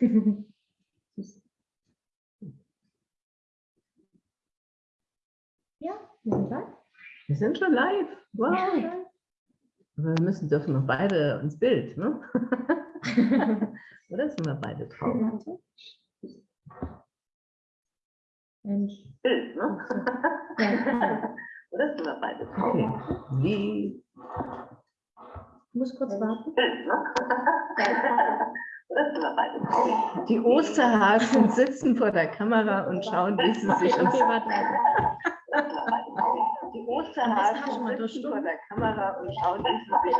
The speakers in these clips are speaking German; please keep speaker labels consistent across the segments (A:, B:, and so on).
A: ja, wir sind live.
B: Wir sind schon live. Wow. Aber wir müssen dürfen noch beide ins Bild, ne? Oder sind wir beide drauf?
A: Mensch.
B: Bild, ne?
A: Ja,
B: Oder sind wir beide drauf? Okay. Wie?
A: ich muss kurz warten.
B: Bild, ne? Die Osterhasen sitzen vor der Kamera und schauen, wie sie sich
A: warte.
B: Die Osterhasen sitzen vor der Kamera und schauen, wie sie sich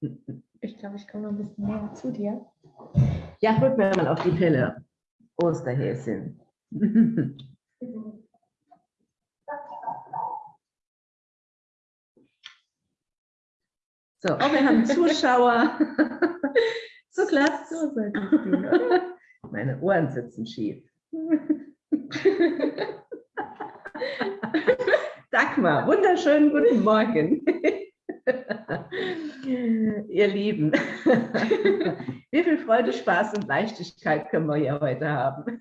B: ins
A: Ich glaube, ich komme noch ein bisschen näher zu dir.
B: Ja, rück mir mal auf die Pille. Osterhäschen. So, oh, wir haben Zuschauer. So klappt
A: So oder?
B: Meine Ohren sitzen schief. Dagmar, wunderschönen guten Morgen. Ihr Lieben, wie viel Freude, Spaß und Leichtigkeit können wir hier heute haben?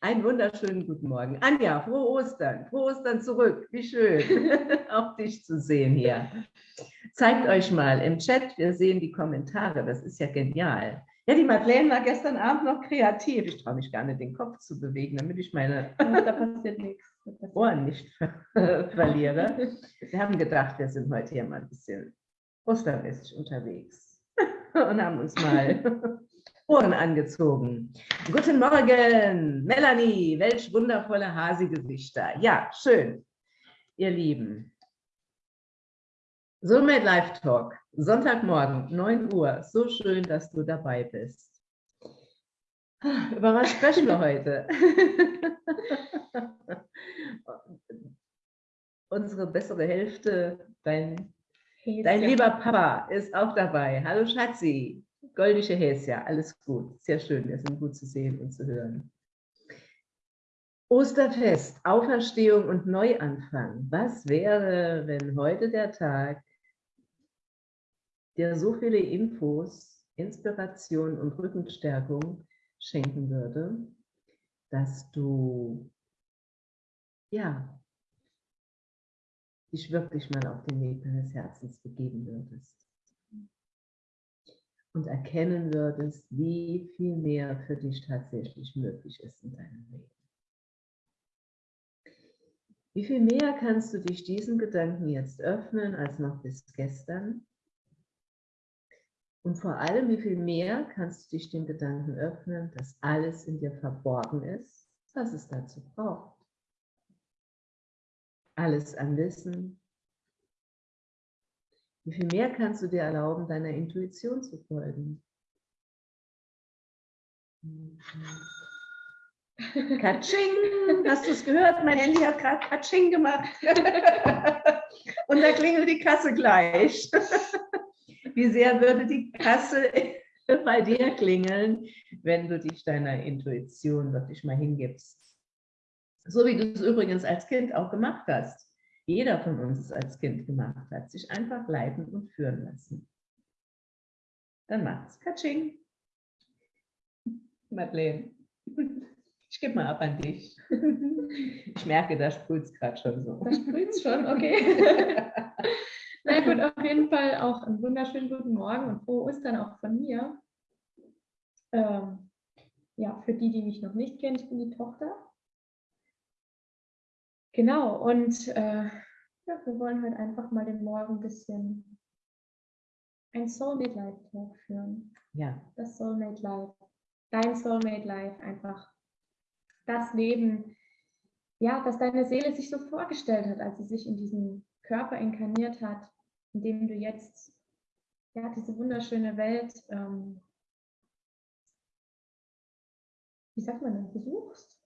B: Einen wunderschönen guten Morgen. Anja, frohe Ostern. Frohe Ostern zurück. Wie schön, auch dich zu sehen hier. Zeigt euch mal im Chat, wir sehen die Kommentare. Das ist ja genial. Ja, die Madeleine war gestern Abend noch kreativ. Ich traue mich gar nicht, den Kopf zu bewegen, damit ich meine
A: Da passiert nichts.
B: Ohren nicht ver verliere. Wir haben gedacht, wir sind heute hier mal ein bisschen ostermäßig unterwegs und haben uns mal Ohren angezogen. Guten Morgen, Melanie, welch wundervolle Hasi-Gesichter. Ja, schön, ihr Lieben. Soulmate Live Talk, Sonntagmorgen, 9 Uhr. So schön, dass du dabei bist. Über was sprechen wir heute? Unsere bessere Hälfte, dein,
A: Häschen.
B: dein lieber Papa, ist auch dabei. Hallo Schatzi, goldische Häschen, alles gut. Sehr schön, wir sind gut zu sehen und zu hören. Osterfest, Auferstehung und Neuanfang. Was wäre, wenn heute der Tag dir so viele Infos, Inspiration und Rückenstärkung schenken würde, dass du ja dich wirklich mal auf den Weg deines Herzens begeben würdest und erkennen würdest, wie viel mehr für dich tatsächlich möglich ist in deinem Leben. Wie viel mehr kannst du dich diesen Gedanken jetzt öffnen als noch bis gestern? Und vor allem, wie viel mehr kannst du dich dem Gedanken öffnen, dass alles in dir verborgen ist, was es dazu braucht? Alles an Wissen. Wie viel mehr kannst du dir erlauben, deiner Intuition zu folgen? Katsching! Hast du es gehört? Mein Handy hat gerade Katsching gemacht. Und da klingelt die Kasse gleich. Wie sehr würde die Kasse bei dir klingeln, wenn du dich deiner Intuition wirklich mal hingibst? So wie du es übrigens als Kind auch gemacht hast. Jeder von uns es als Kind gemacht hat, sich einfach leiten und führen lassen. Dann macht's Katsching. Madeleine, ich gebe mal ab an dich. Ich merke, da sprüht es gerade schon so.
A: Da sprüht schon, okay. Na gut, auf jeden Fall auch einen wunderschönen guten Morgen und frohe Ostern auch von mir. Ähm, ja, für die, die mich noch nicht kennen, ich bin die Tochter. Genau, und äh, ja, wir wollen heute einfach mal den Morgen ein bisschen ein Soulmate Life Talk führen.
B: Ja,
A: Das Soulmate Life, dein Soulmate Life, einfach das Leben, ja, das deine Seele sich so vorgestellt hat, als sie sich in diesen Körper inkarniert hat, in dem du jetzt ja, diese wunderschöne Welt, ähm, wie sagt man denn, besuchst?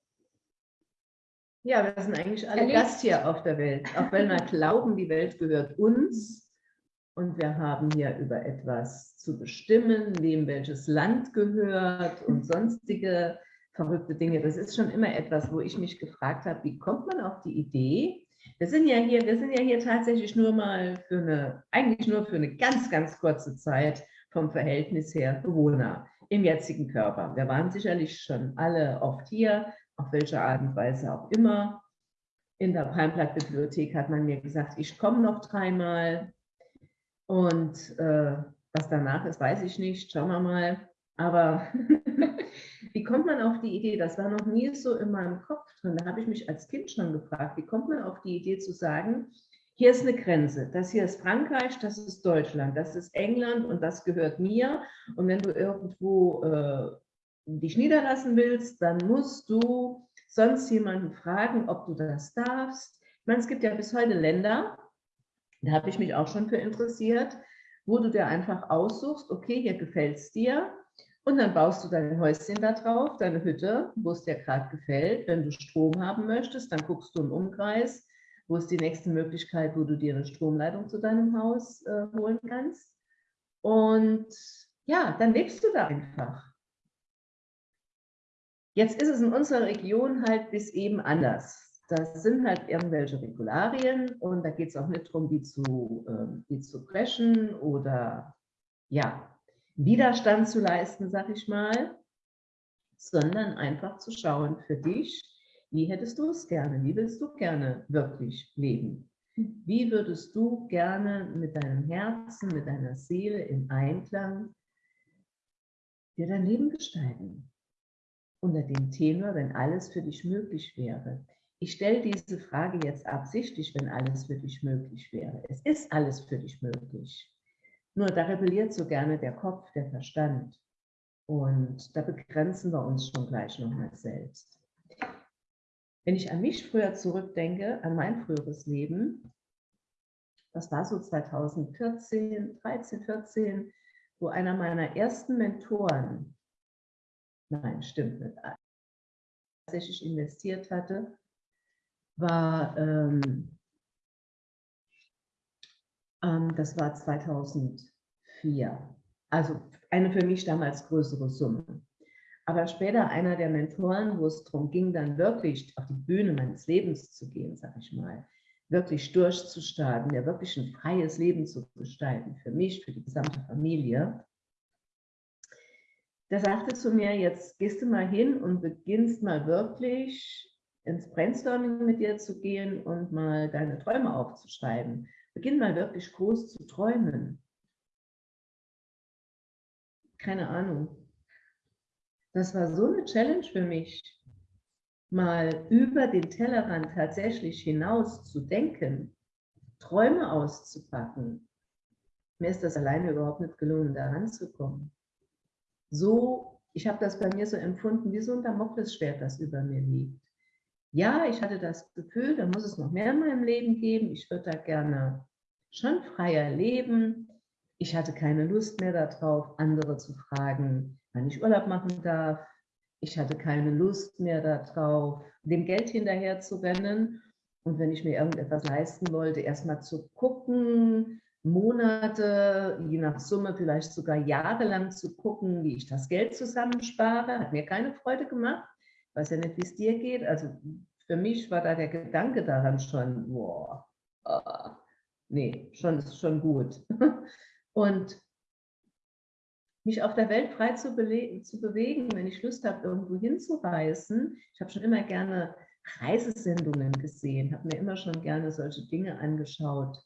B: Ja, wir sind eigentlich alle
A: Erlebst.
B: Gast hier auf der Welt. Auch wenn wir glauben, die Welt gehört uns, und wir haben hier über etwas zu bestimmen, wem welches Land gehört und sonstige verrückte Dinge. Das ist schon immer etwas, wo ich mich gefragt habe, wie kommt man auf die Idee? Wir sind ja hier, wir sind ja hier tatsächlich nur mal für eine, eigentlich nur für eine ganz, ganz kurze Zeit vom Verhältnis her Bewohner im jetzigen Körper. Wir waren sicherlich schon alle oft hier, auf welche Art und Weise auch immer. In der Palmblatt-Bibliothek hat man mir gesagt, ich komme noch dreimal. Und äh, was danach ist, weiß ich nicht. Schauen wir mal. Aber wie kommt man auf die Idee? Das war noch nie so in meinem Kopf drin. Da habe ich mich als Kind schon gefragt, wie kommt man auf die Idee zu sagen, hier ist eine Grenze, das hier ist Frankreich, das ist Deutschland, das ist England und das gehört mir. Und wenn du irgendwo äh, dich niederlassen willst, dann musst du sonst jemanden fragen, ob du das darfst. Ich meine, es gibt ja bis heute Länder, da habe ich mich auch schon für interessiert, wo du dir einfach aussuchst, okay, hier gefällt es dir, und dann baust du dein Häuschen da drauf, deine Hütte, wo es dir gerade gefällt. Wenn du Strom haben möchtest, dann guckst du im Umkreis, wo ist die nächste Möglichkeit, wo du dir eine Stromleitung zu deinem Haus äh, holen kannst. Und ja, dann lebst du da einfach. Jetzt ist es in unserer Region halt bis eben anders. Das sind halt irgendwelche Regularien und da geht es auch nicht darum, die zu, äh, die zu brechen oder ja, Widerstand zu leisten, sag ich mal, sondern einfach zu schauen für dich, wie hättest du es gerne, wie willst du gerne wirklich leben? Wie würdest du gerne mit deinem Herzen, mit deiner Seele in Einklang dir dein Leben gestalten? unter dem Tenor, wenn alles für dich möglich wäre. Ich stelle diese Frage jetzt absichtlich, wenn alles für dich möglich wäre. Es ist alles für dich möglich. Nur da rebelliert so gerne der Kopf, der Verstand. Und da begrenzen wir uns schon gleich nochmal selbst. Wenn ich an mich früher zurückdenke, an mein früheres Leben, das war so 2014, 13, 14, wo einer meiner ersten Mentoren nein, stimmt nicht, tatsächlich investiert hatte, war, ähm, das war 2004. Also eine für mich damals größere Summe. Aber später einer der Mentoren, wo es darum ging, dann wirklich auf die Bühne meines Lebens zu gehen, sag ich mal, wirklich durchzustarten, ja wirklich ein freies Leben zu gestalten, für mich, für die gesamte Familie, der sagte zu mir, jetzt gehst du mal hin und beginnst mal wirklich ins Brainstorming mit dir zu gehen und mal deine Träume aufzuschreiben. Beginn mal wirklich groß zu träumen. Keine Ahnung. Das war so eine Challenge für mich, mal über den Tellerrand tatsächlich hinaus zu denken, Träume auszupacken. Mir ist das alleine überhaupt nicht gelungen, da ranzukommen so, ich habe das bei mir so empfunden, wie so ein Damoklesschwert, das über mir liegt. Ja, ich hatte das Gefühl, da muss es noch mehr in meinem Leben geben. Ich würde da gerne schon freier leben. Ich hatte keine Lust mehr darauf, andere zu fragen, wann ich Urlaub machen darf. Ich hatte keine Lust mehr darauf, dem Geld hinterher zu rennen. Und wenn ich mir irgendetwas leisten wollte, erstmal zu gucken, Monate, je nach Summe vielleicht sogar jahrelang zu gucken, wie ich das Geld zusammenspare, hat mir keine Freude gemacht. Ich weiß ja nicht, wie es dir geht. Also für mich war da der Gedanke daran schon, boah, oh, nee, schon, schon gut. Und mich auf der Welt frei zu, zu bewegen, wenn ich Lust habe, irgendwo hinzureisen. Ich habe schon immer gerne Reisesendungen gesehen, habe mir immer schon gerne solche Dinge angeschaut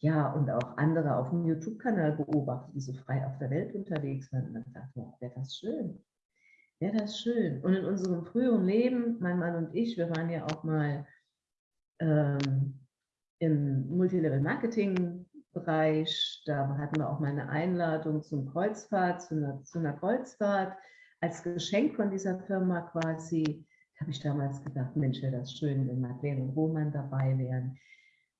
B: ja, und auch andere auf dem YouTube-Kanal beobachtet, die so frei auf der Welt unterwegs waren. Und dann dachte ich, wäre das schön. Wäre das schön. Und in unserem früheren Leben, mein Mann und ich, wir waren ja auch mal ähm, im Multilevel-Marketing-Bereich. Da hatten wir auch mal eine Einladung zum Kreuzfahrt, zu einer, zu einer Kreuzfahrt. Als Geschenk von dieser Firma quasi, habe ich damals gedacht, Mensch, wäre das schön, wenn Madeleine und Roman dabei wären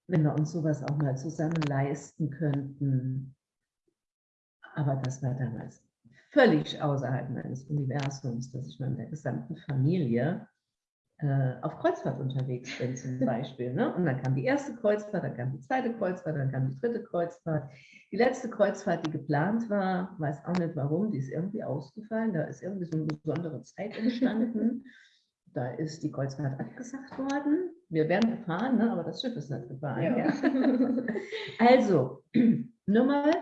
B: wenn wir uns sowas auch mal zusammen leisten könnten. Aber das war damals völlig außerhalb meines Universums, dass ich mit der gesamten Familie äh, auf Kreuzfahrt unterwegs bin zum Beispiel. Ne? Und dann kam die erste Kreuzfahrt, dann kam die zweite Kreuzfahrt, dann kam die dritte Kreuzfahrt. Die letzte Kreuzfahrt, die geplant war, weiß auch nicht warum, die ist irgendwie ausgefallen. Da ist irgendwie so eine besondere Zeit entstanden. da ist die Kreuzfahrt abgesagt worden. Wir werden gefahren, ne? aber das Schiff ist nicht gefahren. Ja. Ja. also, nur mal,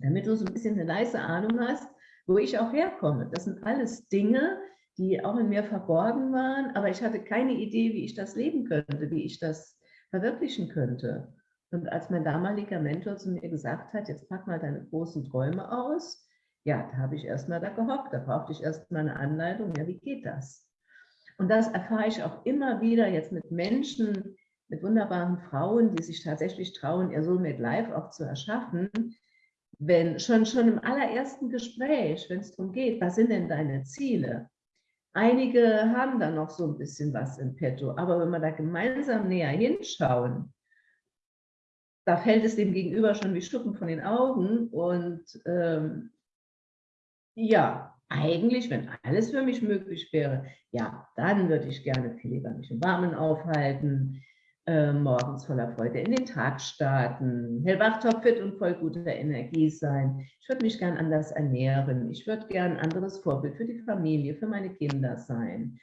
B: damit du so ein bisschen eine leise Ahnung hast, wo ich auch herkomme. Das sind alles Dinge, die auch in mir verborgen waren, aber ich hatte keine Idee, wie ich das leben könnte, wie ich das verwirklichen könnte. Und als mein damaliger Mentor zu mir gesagt hat, jetzt pack mal deine großen Träume aus, ja, da habe ich erstmal da gehockt, da brauchte ich erstmal eine Anleitung, ja, wie geht das? Und das erfahre ich auch immer wieder jetzt mit Menschen, mit wunderbaren Frauen, die sich tatsächlich trauen, ihr Soulmate Life auch zu erschaffen, wenn schon, schon im allerersten Gespräch, wenn es darum geht, was sind denn deine Ziele? Einige haben da noch so ein bisschen was im Petto, aber wenn wir da gemeinsam näher hinschauen, da fällt es dem Gegenüber schon wie Schuppen von den Augen und ähm, ja, eigentlich, wenn alles für mich möglich wäre, ja, dann würde ich gerne viel lieber mich im Warmen aufhalten, äh, morgens voller Freude in den Tag starten, hellwach, topfit und voll guter Energie sein. Ich würde mich gern anders ernähren. Ich würde gern ein anderes Vorbild für die Familie, für meine Kinder sein.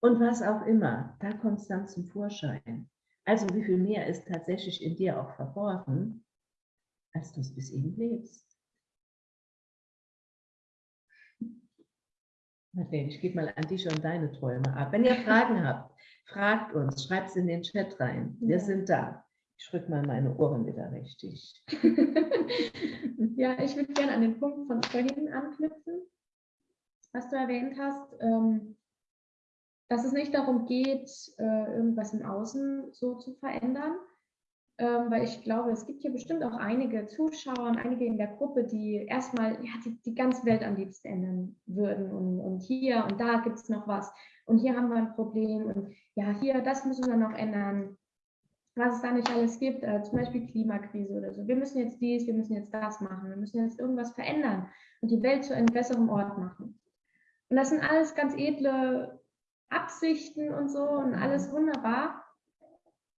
B: Und was auch immer, da kommt es dann zum Vorschein. Also wie viel mehr ist tatsächlich in dir auch verborgen, als du es bis eben lebst. Ich gebe mal an dich und deine Träume ab. Wenn ihr Fragen habt, Fragt uns, schreibt es in den Chat rein. Wir ja. sind da. Ich drücke mal meine Ohren wieder richtig.
A: ja, ich würde gerne an den Punkt von vorhin anknüpfen, was du erwähnt hast, ähm, dass es nicht darum geht, äh, irgendwas im Außen so zu verändern, ähm, weil ich glaube, es gibt hier bestimmt auch einige Zuschauer und einige in der Gruppe, die erstmal ja, die, die ganze Welt am liebsten ändern würden und, und hier und da gibt es noch was und hier haben wir ein Problem und ja, hier, das müssen wir noch ändern, was es da nicht alles gibt, äh, zum Beispiel Klimakrise oder so. Wir müssen jetzt dies, wir müssen jetzt das machen, wir müssen jetzt irgendwas verändern und die Welt zu einem besseren Ort machen. Und das sind alles ganz edle Absichten und so und alles wunderbar.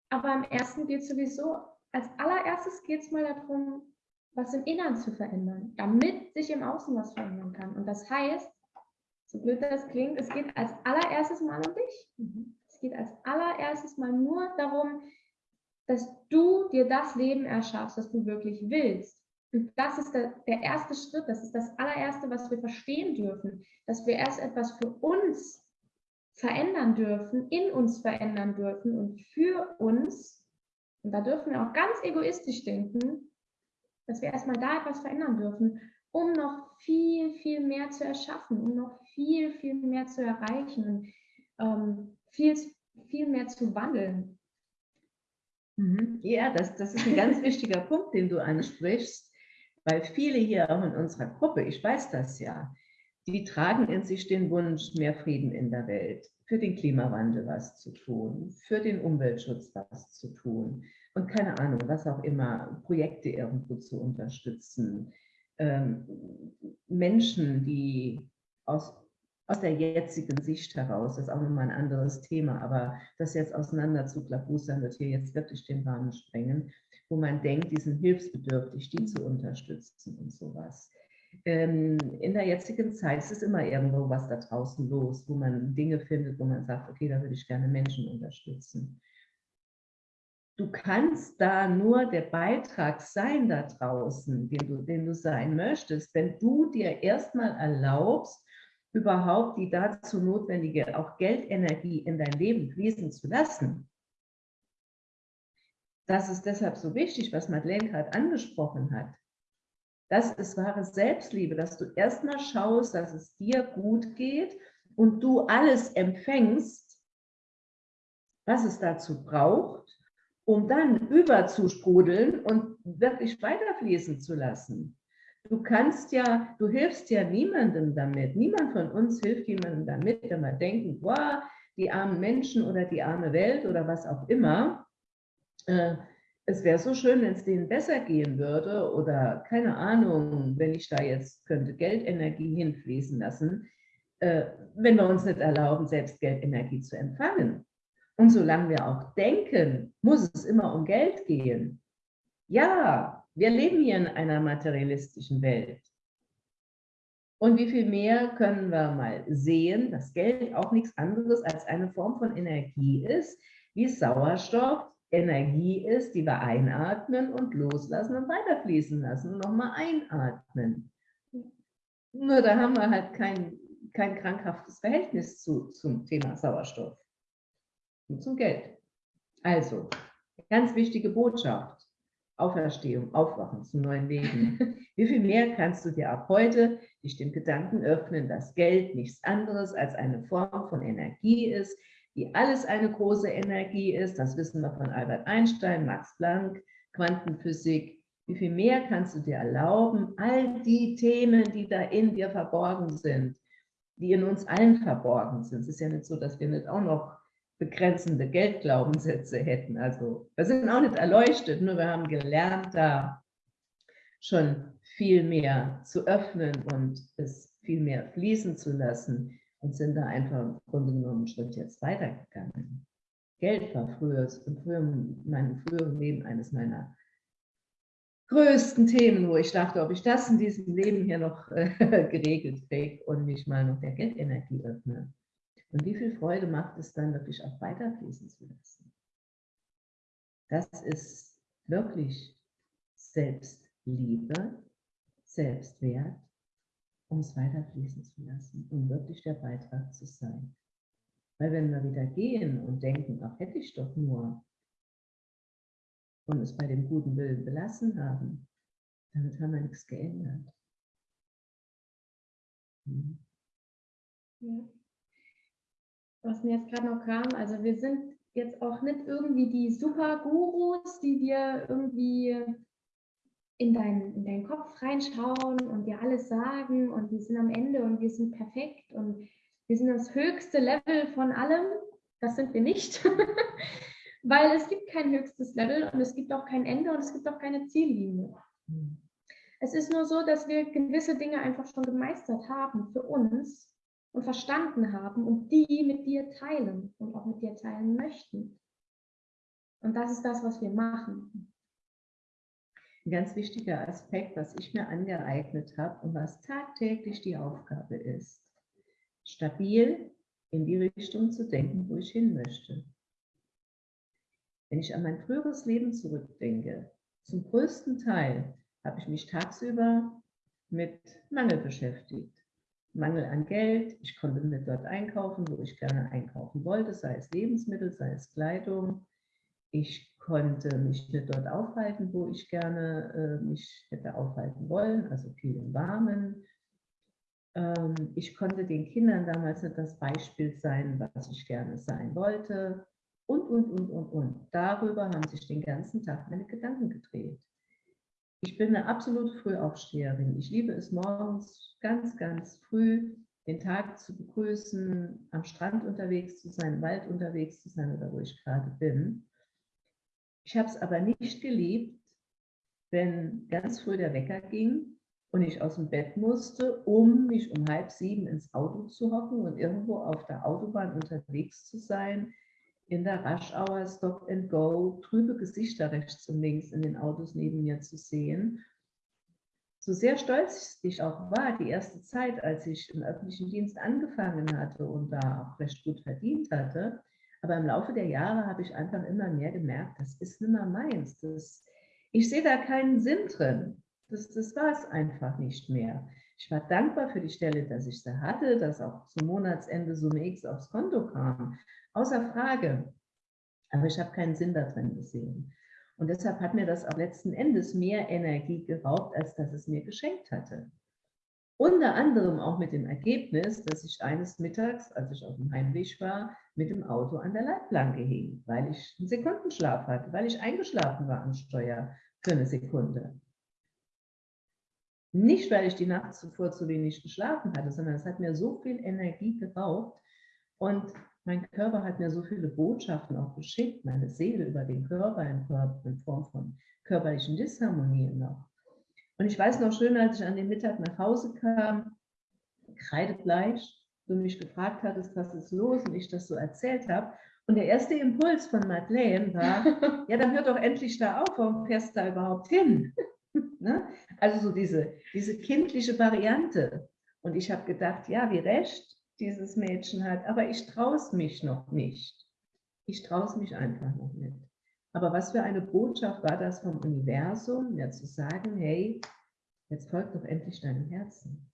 A: Aber im ersten geht es sowieso, als allererstes geht es mal darum, was im Inneren zu verändern, damit sich im Außen was verändern kann. Und das heißt, so blöd das klingt, es geht als allererstes mal um dich. Mhm. Es geht als allererstes mal nur darum, dass du dir das Leben erschaffst, das du wirklich willst. Und das ist der, der erste Schritt, das ist das allererste, was wir verstehen dürfen, dass wir erst etwas für uns verändern dürfen, in uns verändern dürfen und für uns, und da dürfen wir auch ganz egoistisch denken, dass wir erstmal da etwas verändern dürfen, um noch viel, viel mehr zu erschaffen, um noch viel, viel mehr zu erreichen und ähm, viel, viel mehr zu wandeln.
B: Mhm. Ja, das, das ist ein ganz wichtiger Punkt, den du ansprichst, weil viele hier auch in unserer Gruppe, ich weiß das ja, die tragen in sich den Wunsch, mehr Frieden in der Welt, für den Klimawandel was zu tun, für den Umweltschutz was zu tun und keine Ahnung, was auch immer, Projekte irgendwo zu unterstützen. Ähm, Menschen, die aus, aus der jetzigen Sicht heraus, das ist auch nochmal ein anderes Thema, aber das jetzt auseinander zu klabustern, wird hier jetzt wirklich den Rahmen sprengen, wo man denkt, die sind hilfsbedürftig, die zu unterstützen und sowas ähm, in der jetzigen Zeit ist es immer irgendwo was da draußen los, wo man Dinge findet, wo man sagt, okay, da würde ich gerne Menschen unterstützen. Du kannst da nur der Beitrag sein da draußen, den du, den du sein möchtest, wenn du dir erstmal erlaubst, überhaupt die dazu notwendige auch Geldenergie in dein Leben fließen zu lassen. Das ist deshalb so wichtig, was Madeleine gerade angesprochen hat. Das ist wahre Selbstliebe, dass du erstmal schaust, dass es dir gut geht und du alles empfängst, was es dazu braucht, um dann überzusprudeln und wirklich weiterfließen zu lassen. Du kannst ja, du hilfst ja niemandem damit. Niemand von uns hilft jemandem damit, wenn wir denken, boah, die armen Menschen oder die arme Welt oder was auch immer. Äh, es wäre so schön, wenn es denen besser gehen würde oder keine Ahnung, wenn ich da jetzt könnte Geldenergie hinfließen lassen. äh, wenn wir uns nicht erlauben, selbst Geldenergie zu empfangen. Und solange wir auch denken, muss es immer um Geld gehen. Ja, wir leben hier in einer materialistischen Welt. Und wie viel mehr können wir mal sehen, dass Geld auch nichts anderes als eine Form von Energie ist, wie Sauerstoff Energie ist, die wir einatmen und loslassen und weiterfließen lassen und nochmal einatmen. Nur da haben wir halt kein, kein krankhaftes Verhältnis zu, zum Thema Sauerstoff und zum Geld. Also, ganz wichtige Botschaft. Auferstehung, Aufwachen zum neuen Leben. Wie viel mehr kannst du dir ab heute dich dem Gedanken öffnen, dass Geld nichts anderes als eine Form von Energie ist, die alles eine große Energie ist. Das wissen wir von Albert Einstein, Max Planck, Quantenphysik. Wie viel mehr kannst du dir erlauben, all die Themen, die da in dir verborgen sind, die in uns allen verborgen sind. Es ist ja nicht so, dass wir nicht auch noch begrenzende Geldglaubenssätze hätten. Also wir sind auch nicht erleuchtet, nur wir haben gelernt, da schon viel mehr zu öffnen und es viel mehr fließen zu lassen und sind da einfach im Grunde genommen einen Schritt jetzt weitergegangen. Geld war früher, früheren, meinem früheren Leben eines meiner größten Themen, wo ich dachte, ob ich das in diesem Leben hier noch äh, geregelt kriege und mich mal noch der Geldenergie öffne. Und wie viel Freude macht es dann wirklich auch weiterfließen zu lassen? Das ist wirklich Selbstliebe, Selbstwert, um es weiterfließen zu lassen, um wirklich der Beitrag zu sein. Weil wenn wir wieder gehen und denken, ach hätte ich doch nur, und es bei dem guten Willen belassen haben, damit haben wir nichts geändert.
A: Hm. Ja was mir jetzt gerade noch kam, also wir sind jetzt auch nicht irgendwie die Super-Gurus, die dir irgendwie in, dein, in deinen Kopf reinschauen und dir alles sagen und wir sind am Ende und wir sind perfekt und wir sind das höchste Level von allem. Das sind wir nicht, weil es gibt kein höchstes Level und es gibt auch kein Ende und es gibt auch keine Ziellinie. Hm. Es ist nur so, dass wir gewisse Dinge einfach schon gemeistert haben für uns und verstanden haben und die mit dir teilen und auch mit dir teilen möchten. Und das ist das, was wir machen.
B: Ein ganz wichtiger Aspekt, was ich mir angeeignet habe und was tagtäglich die Aufgabe ist, stabil in die Richtung zu denken, wo ich hin möchte. Wenn ich an mein früheres Leben zurückdenke, zum größten Teil habe ich mich tagsüber mit Mangel beschäftigt. Mangel an Geld. Ich konnte nicht dort einkaufen, wo ich gerne einkaufen wollte, sei es Lebensmittel, sei es Kleidung. Ich konnte mich nicht dort aufhalten, wo ich gerne äh, mich hätte aufhalten wollen, also viel im Warmen. Ähm, ich konnte den Kindern damals nicht das Beispiel sein, was ich gerne sein wollte. Und, und, und, und, und. Darüber haben sich den ganzen Tag meine Gedanken gedreht. Ich bin eine absolute Frühaufsteherin. Ich liebe es morgens ganz, ganz früh den Tag zu begrüßen, am Strand unterwegs zu sein, im Wald unterwegs zu sein oder wo ich gerade bin. Ich habe es aber nicht geliebt, wenn ganz früh der Wecker ging und ich aus dem Bett musste, um mich um halb sieben ins Auto zu hocken und irgendwo auf der Autobahn unterwegs zu sein, in der Rush Hour Stop and Go trübe Gesichter rechts und links in den Autos neben mir zu sehen. So sehr stolz ich auch war, die erste Zeit, als ich im öffentlichen Dienst angefangen hatte und da auch recht gut verdient hatte, aber im Laufe der Jahre habe ich einfach immer mehr gemerkt, das ist nicht mehr meins. Das, ich sehe da keinen Sinn drin. Das, das war es einfach nicht mehr. Ich war dankbar für die Stelle, dass ich sie hatte, dass auch zum Monatsende Summe X aufs Konto kam. Außer Frage. Aber ich habe keinen Sinn darin gesehen. Und deshalb hat mir das auch letzten Endes mehr Energie geraubt, als dass es mir geschenkt hatte. Unter anderem auch mit dem Ergebnis, dass ich eines Mittags, als ich auf dem Heimweg war, mit dem Auto an der Leitplanke hing, weil ich einen Sekundenschlaf hatte, weil ich eingeschlafen war am Steuer für eine Sekunde. Nicht, weil ich die Nacht zuvor zu wenig geschlafen hatte, sondern es hat mir so viel Energie geraubt und mein Körper hat mir so viele Botschaften auch geschickt, meine Seele über den Körper in, Form von körperlichen Disharmonien noch. Und ich weiß noch schön, als ich an dem Mittag nach Hause kam, kreidebleich, du mich gefragt hattest, was ist los und ich das so erzählt habe. Und der erste Impuls von Madeleine war, ja, dann hör doch endlich da auf, warum fährst du da überhaupt hin? ne? Also so diese, diese kindliche Variante. Und ich habe gedacht, ja, wie recht dieses Mädchen hat, aber ich traue es mich noch nicht. Ich traue es mich einfach noch nicht. Aber was für eine Botschaft war das vom Universum, mir zu sagen, hey, jetzt folgt doch endlich deinem Herzen.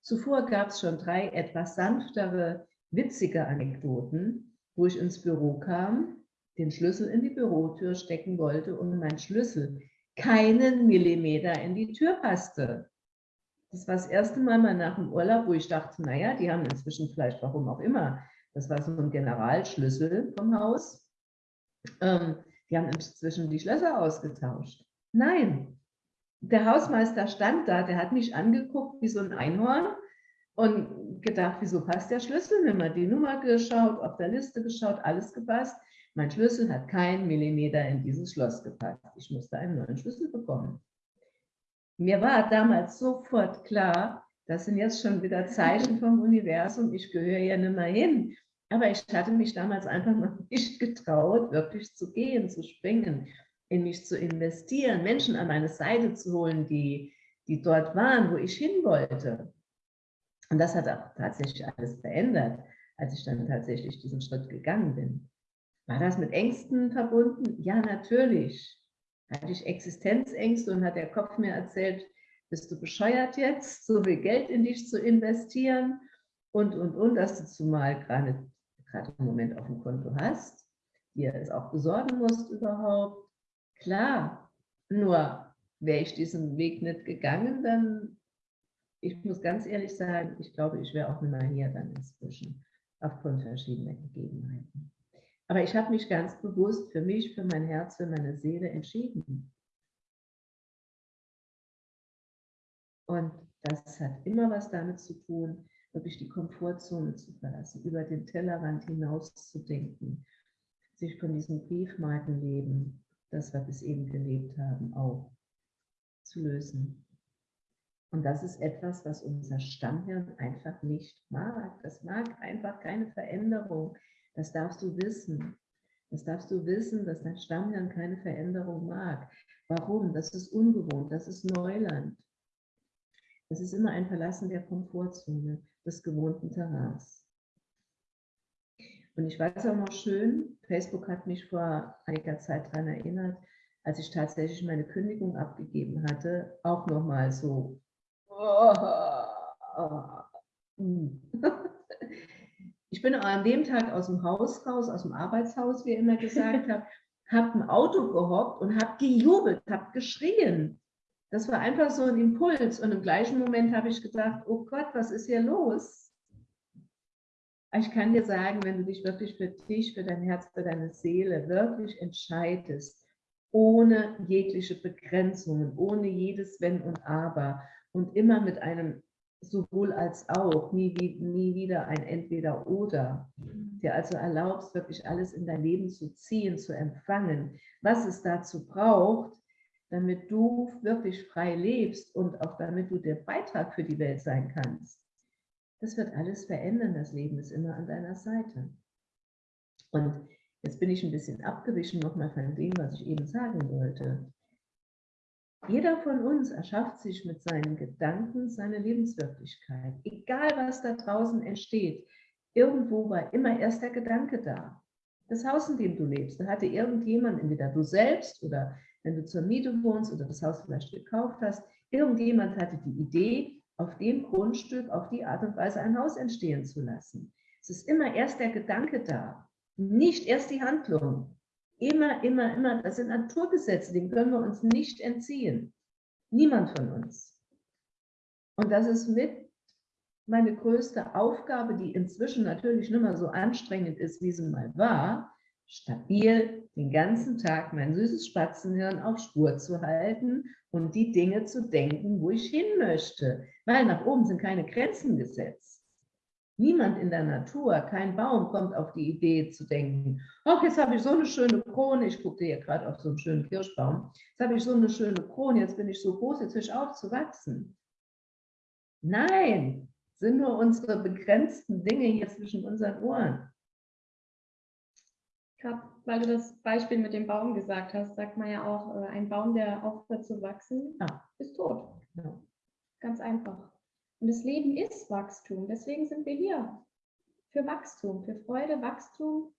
B: Zuvor gab es schon drei etwas sanftere, witzige Anekdoten, wo ich ins Büro kam, den Schlüssel in die Bürotür stecken wollte und mein Schlüssel keinen Millimeter in die Tür passte. Das war das erste Mal mal nach dem Urlaub, wo ich dachte, naja, die haben inzwischen vielleicht, warum auch immer, das war so ein Generalschlüssel vom Haus, ähm, die haben inzwischen die Schlösser ausgetauscht. Nein, der Hausmeister stand da, der hat mich angeguckt wie so ein Einhorn und gedacht, wieso passt der Schlüssel nicht mehr? Die Nummer geschaut, auf der Liste geschaut, alles gepasst. Mein Schlüssel hat keinen Millimeter in dieses Schloss gepasst. Ich musste einen neuen Schlüssel bekommen. Mir war damals sofort klar, das sind jetzt schon wieder Zeichen vom Universum, ich gehöre ja nicht mehr hin. Aber ich hatte mich damals einfach noch nicht getraut, wirklich zu gehen, zu springen in mich zu investieren, Menschen an meine Seite zu holen, die, die dort waren, wo ich hin wollte. Und das hat auch tatsächlich alles verändert, als ich dann tatsächlich diesen Schritt gegangen bin. War das mit Ängsten verbunden? Ja, natürlich. Hatte ich Existenzängste und hat der Kopf mir erzählt, bist du bescheuert jetzt, so viel Geld in dich zu investieren und, und, und, dass du zumal gerade, gerade im Moment auf dem Konto hast, dir es auch besorgen musst überhaupt. Klar, nur wäre ich diesen Weg nicht gegangen, dann, ich muss ganz ehrlich sagen, ich glaube, ich wäre auch mehr hier dann inzwischen, aufgrund verschiedener Gegebenheiten. Aber ich habe mich ganz bewusst für mich, für mein Herz, für meine Seele entschieden. Und das hat immer was damit zu tun, wirklich die Komfortzone zu verlassen, über den Tellerrand hinaus zu denken, sich von diesem Briefmarkenleben das wir bis eben gelebt haben, auch zu lösen. Und das ist etwas, was unser Stammhirn einfach nicht mag. Das mag einfach keine Veränderung. Das darfst du wissen. Das darfst du wissen, dass dein Stammhirn keine Veränderung mag. Warum? Das ist ungewohnt, das ist Neuland. Das ist immer ein Verlassen der Komfortzone, des gewohnten Terrains. Und ich weiß auch noch schön, Facebook hat mich vor einiger Zeit daran erinnert, als ich tatsächlich meine Kündigung abgegeben hatte, auch nochmal so. Ich bin an dem Tag aus dem Haus raus, aus dem Arbeitshaus, wie ihr immer gesagt habt, habe ein Auto gehockt und habe gejubelt, habe geschrien. Das war einfach so ein Impuls. Und im gleichen Moment habe ich gedacht, oh Gott, was ist hier los? Ich kann dir sagen, wenn du dich wirklich für dich, für dein Herz, für deine Seele wirklich entscheidest, ohne jegliche Begrenzungen, ohne jedes Wenn und Aber und immer mit einem sowohl als auch, nie, nie wieder ein Entweder-Oder, dir also erlaubst, wirklich alles in dein Leben zu ziehen, zu empfangen, was es dazu braucht, damit du wirklich frei lebst und auch damit du der Beitrag für die Welt sein kannst das wird alles verändern. Das Leben ist immer an deiner Seite. Und jetzt bin ich ein bisschen abgewichen nochmal von dem, was ich eben sagen wollte. Jeder von uns erschafft sich mit seinen Gedanken seine Lebenswirklichkeit. Egal, was da draußen entsteht, irgendwo war immer erst der Gedanke da. Das Haus, in dem du lebst, da hatte irgendjemand, entweder du selbst oder wenn du zur Miete wohnst oder das Haus vielleicht gekauft hast, irgendjemand hatte die Idee, auf dem Grundstück auf die Art und Weise ein Haus entstehen zu lassen. Es ist immer erst der Gedanke da, nicht erst die Handlung. Immer, immer, immer, das sind Naturgesetze, denen können wir uns nicht entziehen. Niemand von uns. Und das ist mit meine größte Aufgabe, die inzwischen natürlich nicht mehr so anstrengend ist, wie sie mal war, stabil den ganzen Tag mein süßes Spatzenhirn auf Spur zu halten und die Dinge zu denken, wo ich hin möchte. Weil nach oben sind keine Grenzen gesetzt. Niemand in der Natur, kein Baum kommt auf die Idee zu denken, ach, jetzt habe ich so eine schöne Krone, ich gucke hier gerade auf so einen schönen Kirschbaum, jetzt habe ich so eine schöne Krone, jetzt bin ich so groß, jetzt höre ich auf zu wachsen. Nein, sind nur unsere begrenzten Dinge hier zwischen unseren Ohren.
A: Gerade weil du das Beispiel mit dem Baum gesagt hast, sagt man ja auch, äh, ein Baum, der aufhört zu wachsen, ah. ist tot. Ja. Ganz einfach. Und das Leben ist Wachstum. Deswegen sind wir hier. Für Wachstum, für Freude, Wachstum.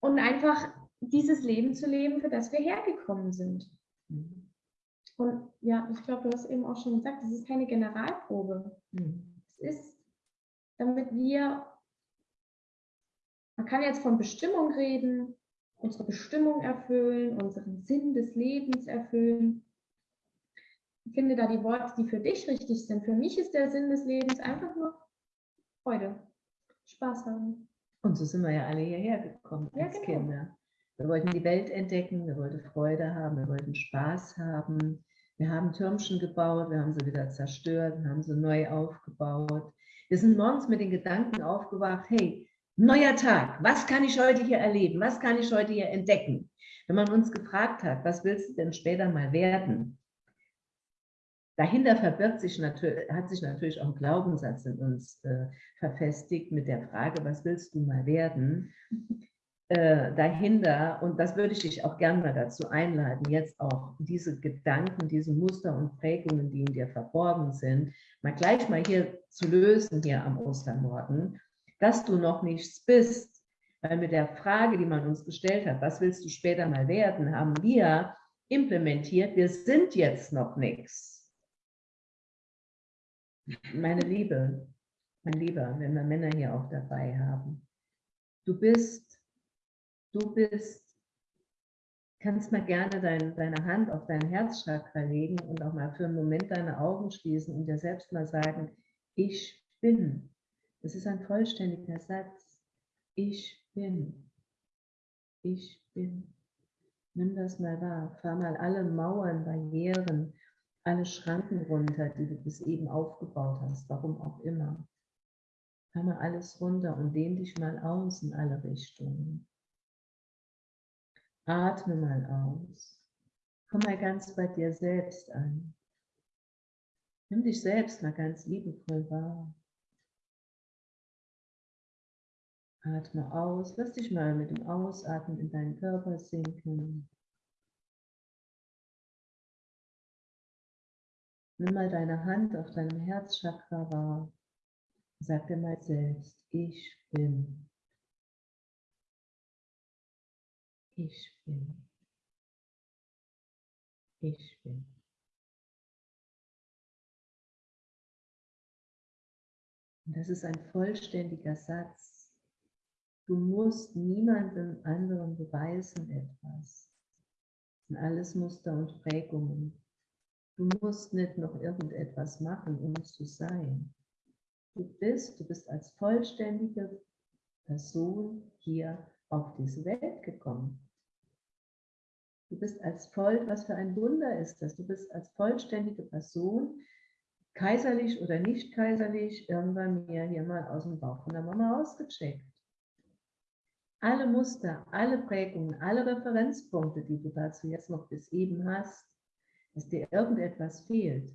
A: Und einfach dieses Leben zu leben, für das wir hergekommen sind. Mhm. Und ja, ich glaube, du hast eben auch schon gesagt, es ist keine Generalprobe. Mhm. Es ist, damit wir man kann jetzt von Bestimmung reden, unsere Bestimmung erfüllen, unseren Sinn des Lebens erfüllen. Ich finde da die Worte, die für dich richtig sind. Für mich ist der Sinn des Lebens einfach nur Freude, Spaß haben.
B: Und so sind wir ja alle hierher gekommen als ja, genau. Kinder. Wir wollten die Welt entdecken, wir wollten Freude haben, wir wollten Spaß haben. Wir haben Türmchen gebaut, wir haben sie wieder zerstört, wir haben sie neu aufgebaut. Wir sind morgens mit den Gedanken aufgewacht, hey, Neuer Tag. Was kann ich heute hier erleben? Was kann ich heute hier entdecken? Wenn man uns gefragt hat, was willst du denn später mal werden? Dahinter verbirgt sich natürlich, hat sich natürlich auch ein Glaubenssatz in uns äh, verfestigt mit der Frage, was willst du mal werden? Äh, dahinter, und das würde ich dich auch gerne mal dazu einladen, jetzt auch diese Gedanken, diese Muster und Prägungen, die in dir verborgen sind, mal gleich mal hier zu lösen hier am Ostermorgen dass du noch nichts bist. Weil mit der Frage, die man uns gestellt hat, was willst du später mal werden, haben wir implementiert, wir sind jetzt noch nichts. Meine Liebe, mein Lieber, wenn wir Männer hier auch dabei haben, du bist, du bist, kannst mal gerne dein, deine Hand auf dein Herzchakra legen und auch mal für einen Moment deine Augen schließen und dir selbst mal sagen, ich bin. Es ist ein vollständiger Satz. Ich bin. Ich bin. Nimm das mal wahr. Fahr mal alle Mauern, Barrieren, alle Schranken runter, die du bis eben aufgebaut hast, warum auch immer. Fahr mal alles runter und dehn dich mal aus in alle Richtungen. Atme mal aus. Komm mal ganz bei dir selbst an. Nimm dich selbst mal ganz liebevoll wahr. Atme aus, lass dich mal mit dem Ausatmen in deinen Körper sinken. Nimm mal deine Hand auf deinem Herzchakra wahr. Sag dir mal selbst, ich bin. Ich bin. Ich bin. Und das ist ein vollständiger Satz. Du musst niemandem anderen beweisen etwas. Sind alles Muster und Prägungen. Du musst nicht noch irgendetwas machen, um zu sein. Du bist, du bist als vollständige Person hier auf diese Welt gekommen. Du bist als voll, was für ein Wunder ist das? Du bist als vollständige Person, kaiserlich oder nicht kaiserlich, irgendwann mir hier mal aus dem Bauch von der Mama ausgecheckt alle Muster, alle Prägungen, alle Referenzpunkte, die du dazu jetzt noch bis eben hast, dass dir irgendetwas fehlt,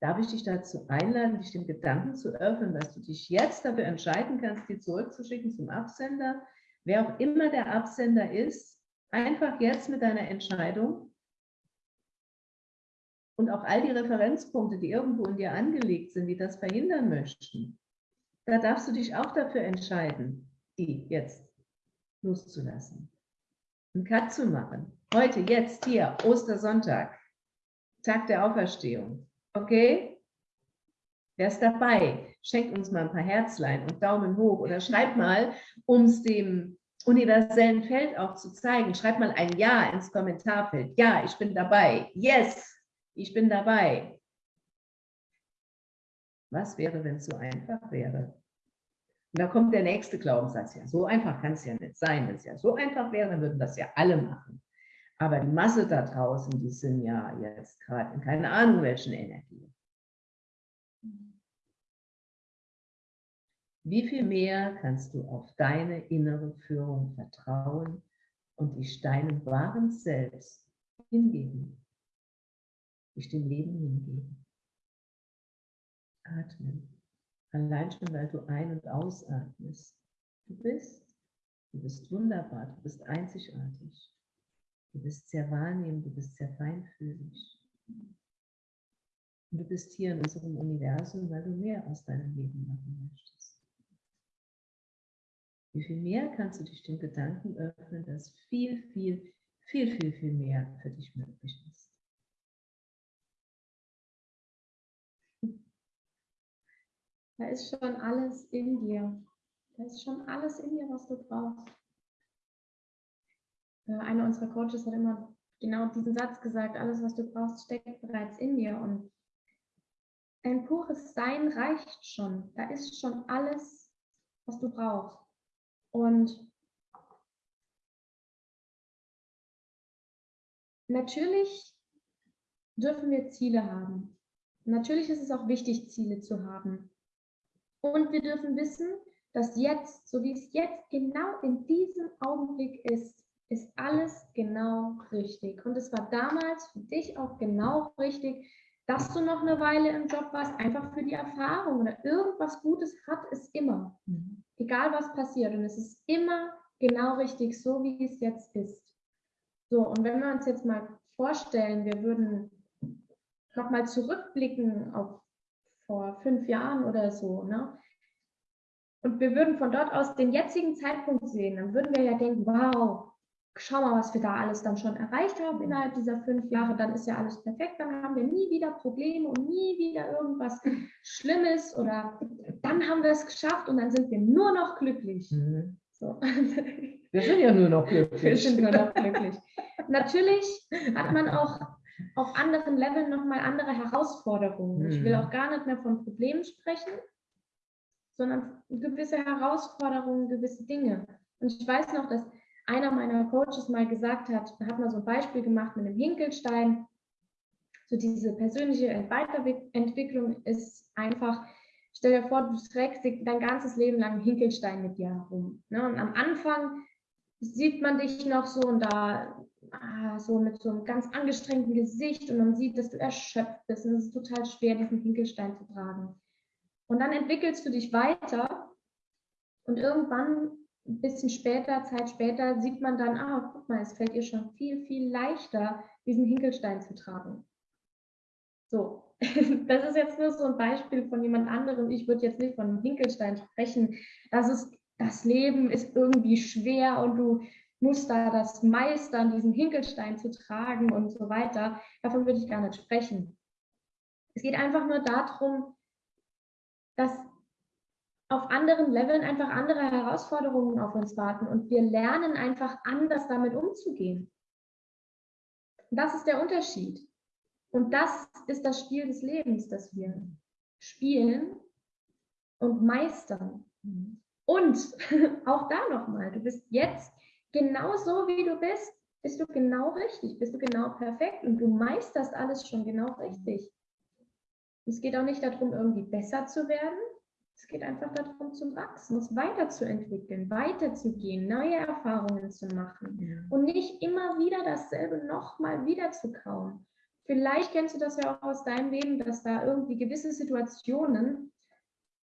B: darf ich dich dazu einladen, dich dem Gedanken zu öffnen, dass du dich jetzt dafür entscheiden kannst, die zurückzuschicken zum Absender, wer auch immer der Absender ist, einfach jetzt mit deiner Entscheidung und auch all die Referenzpunkte, die irgendwo in dir angelegt sind, die das verhindern möchten, da darfst du dich auch dafür entscheiden, die jetzt loszulassen. Einen Cut zu machen. Heute, jetzt, hier, Ostersonntag, Tag der Auferstehung. Okay? Wer ist dabei? Schenkt uns mal ein paar Herzlein und Daumen hoch oder schreibt mal, um es dem universellen Feld auch zu zeigen, schreibt mal ein Ja ins Kommentarfeld. Ja, ich bin dabei. Yes, ich bin dabei. Was wäre, wenn es so einfach wäre? Und da kommt der nächste Glaubenssatz. Ja, so einfach kann es ja nicht sein. Wenn es ja so einfach wäre, dann würden das ja alle machen. Aber die Masse da draußen, die sind ja jetzt gerade in keine Ahnung welchen Energie. Wie viel mehr kannst du auf deine innere Führung vertrauen und dich deinem wahren Selbst hingeben? Dich dem Leben hingeben. atmen. Allein schon, weil du ein- und ausatmest. Du bist, du bist wunderbar, du bist einzigartig. Du bist sehr wahrnehmend, du bist sehr feinfühlig. Und du bist hier in unserem Universum, weil du mehr aus deinem Leben machen möchtest. Wie viel mehr kannst du dich dem Gedanken öffnen, dass viel, viel, viel, viel, viel mehr für dich möglich ist.
A: Da ist schon alles in dir. Da ist schon alles in dir, was du brauchst. Äh, einer unserer Coaches hat immer genau diesen Satz gesagt, alles, was du brauchst, steckt bereits in dir. Und ein pures Sein reicht schon. Da ist schon alles, was du brauchst. Und natürlich dürfen wir Ziele haben. Natürlich ist es auch wichtig, Ziele zu haben. Und wir dürfen wissen, dass jetzt, so wie es jetzt genau in diesem Augenblick ist, ist alles genau richtig. Und es war damals für dich auch genau richtig, dass du noch eine Weile im Job warst, einfach für die Erfahrung oder irgendwas Gutes hat es immer. Mhm. Egal was passiert. Und es ist immer genau richtig, so wie es jetzt ist. So, und wenn wir uns jetzt mal vorstellen, wir würden nochmal zurückblicken auf vor fünf Jahren oder so, ne? Und wir würden von dort aus den jetzigen Zeitpunkt sehen, dann würden wir ja denken, wow, schau mal, was wir da alles dann schon erreicht haben innerhalb dieser fünf Jahre, dann ist ja alles perfekt, dann haben wir nie wieder Probleme und nie wieder irgendwas Schlimmes oder dann haben wir es geschafft und dann sind wir nur noch glücklich. Mhm. So.
B: Wir sind ja nur noch glücklich.
A: Wir sind nur noch glücklich. Natürlich hat man auch auf anderen Leveln nochmal andere Herausforderungen. Mhm. Ich will mhm. auch gar nicht mehr von Problemen sprechen, sondern gewisse Herausforderungen, gewisse Dinge. Und ich weiß noch, dass einer meiner Coaches mal gesagt hat, hat mal so ein Beispiel gemacht mit einem Hinkelstein. So diese persönliche Weiterentwicklung ist einfach, stell dir vor, du trägst dein ganzes Leben lang einen Hinkelstein mit dir herum. Ne? Und am Anfang sieht man dich noch so und da ah, so mit so einem ganz angestrengten Gesicht und man sieht, dass du erschöpft bist und es ist total schwer, diesen Hinkelstein zu tragen. Und dann entwickelst du dich weiter und irgendwann ein bisschen später, Zeit später, sieht man dann, ah, guck mal, es fällt ihr schon viel, viel leichter, diesen Hinkelstein zu tragen. So, das ist jetzt nur so ein Beispiel von jemand anderem. Ich würde jetzt nicht von Hinkelstein sprechen. Das ist, das Leben ist irgendwie schwer und du musst da das meistern, diesen Hinkelstein zu tragen und so weiter. Davon würde ich gar nicht sprechen. Es geht einfach nur darum, dass auf anderen Leveln einfach andere Herausforderungen auf uns warten und wir lernen einfach anders damit umzugehen. Das ist der Unterschied. Und das ist das Spiel des Lebens, das wir spielen und meistern. Und auch da nochmal, du bist jetzt genau so, wie du bist, bist du genau richtig, bist du genau perfekt und du meisterst alles schon genau richtig. Es geht auch nicht darum, irgendwie besser zu werden, es geht einfach darum zu wachsen, uns weiterzuentwickeln, weiterzugehen, neue Erfahrungen zu machen ja. und nicht immer wieder dasselbe nochmal wieder zu kauen. Vielleicht kennst du das ja auch aus deinem Leben, dass da irgendwie gewisse Situationen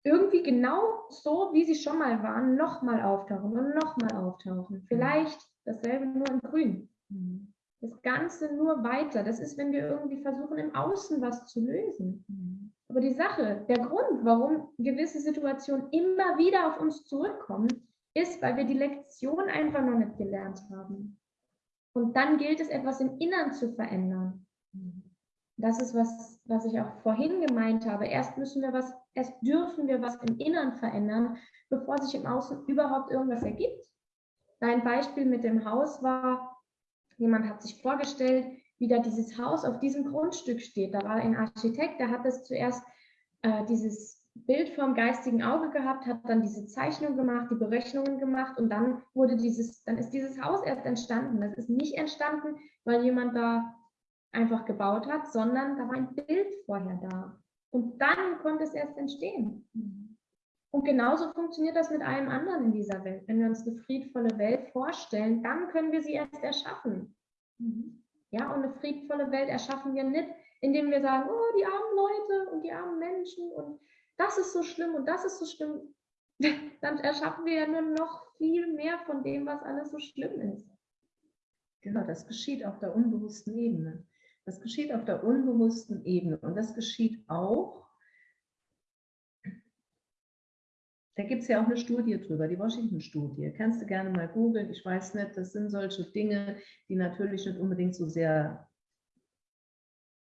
A: irgendwie genau so, wie sie schon mal waren, nochmal auftauchen und nochmal auftauchen. Vielleicht dasselbe nur in Grün. Mhm. Das Ganze nur weiter. Das ist, wenn wir irgendwie versuchen, im Außen was zu lösen. Mhm. Aber die Sache, der Grund, warum gewisse Situationen immer wieder auf uns zurückkommen, ist, weil wir die Lektion einfach noch nicht gelernt haben. Und dann gilt es, etwas im Innern zu verändern. Das ist was, was ich auch vorhin gemeint habe. Erst müssen wir was, erst dürfen wir was im Innern verändern, bevor sich im Außen überhaupt irgendwas ergibt. Dein Beispiel mit dem Haus war, jemand hat sich vorgestellt, wie da dieses Haus auf diesem Grundstück steht. Da war ein Architekt, der hat das zuerst äh, dieses Bild vom geistigen Auge gehabt, hat dann diese Zeichnung gemacht, die Berechnungen gemacht und dann wurde dieses, dann ist dieses Haus erst entstanden. Das ist nicht entstanden, weil jemand da einfach gebaut hat, sondern da war ein Bild vorher da. Und dann konnte es erst entstehen. Und genauso funktioniert das mit allem anderen in dieser Welt. Wenn wir uns eine friedvolle Welt vorstellen, dann können wir sie erst erschaffen. Ja, und eine friedvolle Welt erschaffen wir nicht, indem wir sagen, oh, die armen Leute und die armen Menschen und das ist so schlimm und das ist so schlimm, dann erschaffen wir ja nur noch viel mehr von dem, was alles so schlimm ist.
B: Genau, das geschieht auf der unbewussten Ebene. Das geschieht auf der unbewussten Ebene und das geschieht auch, da gibt es ja auch eine Studie drüber, die Washington-Studie. Kannst du gerne mal googeln, ich weiß nicht, das sind solche Dinge, die natürlich nicht unbedingt so sehr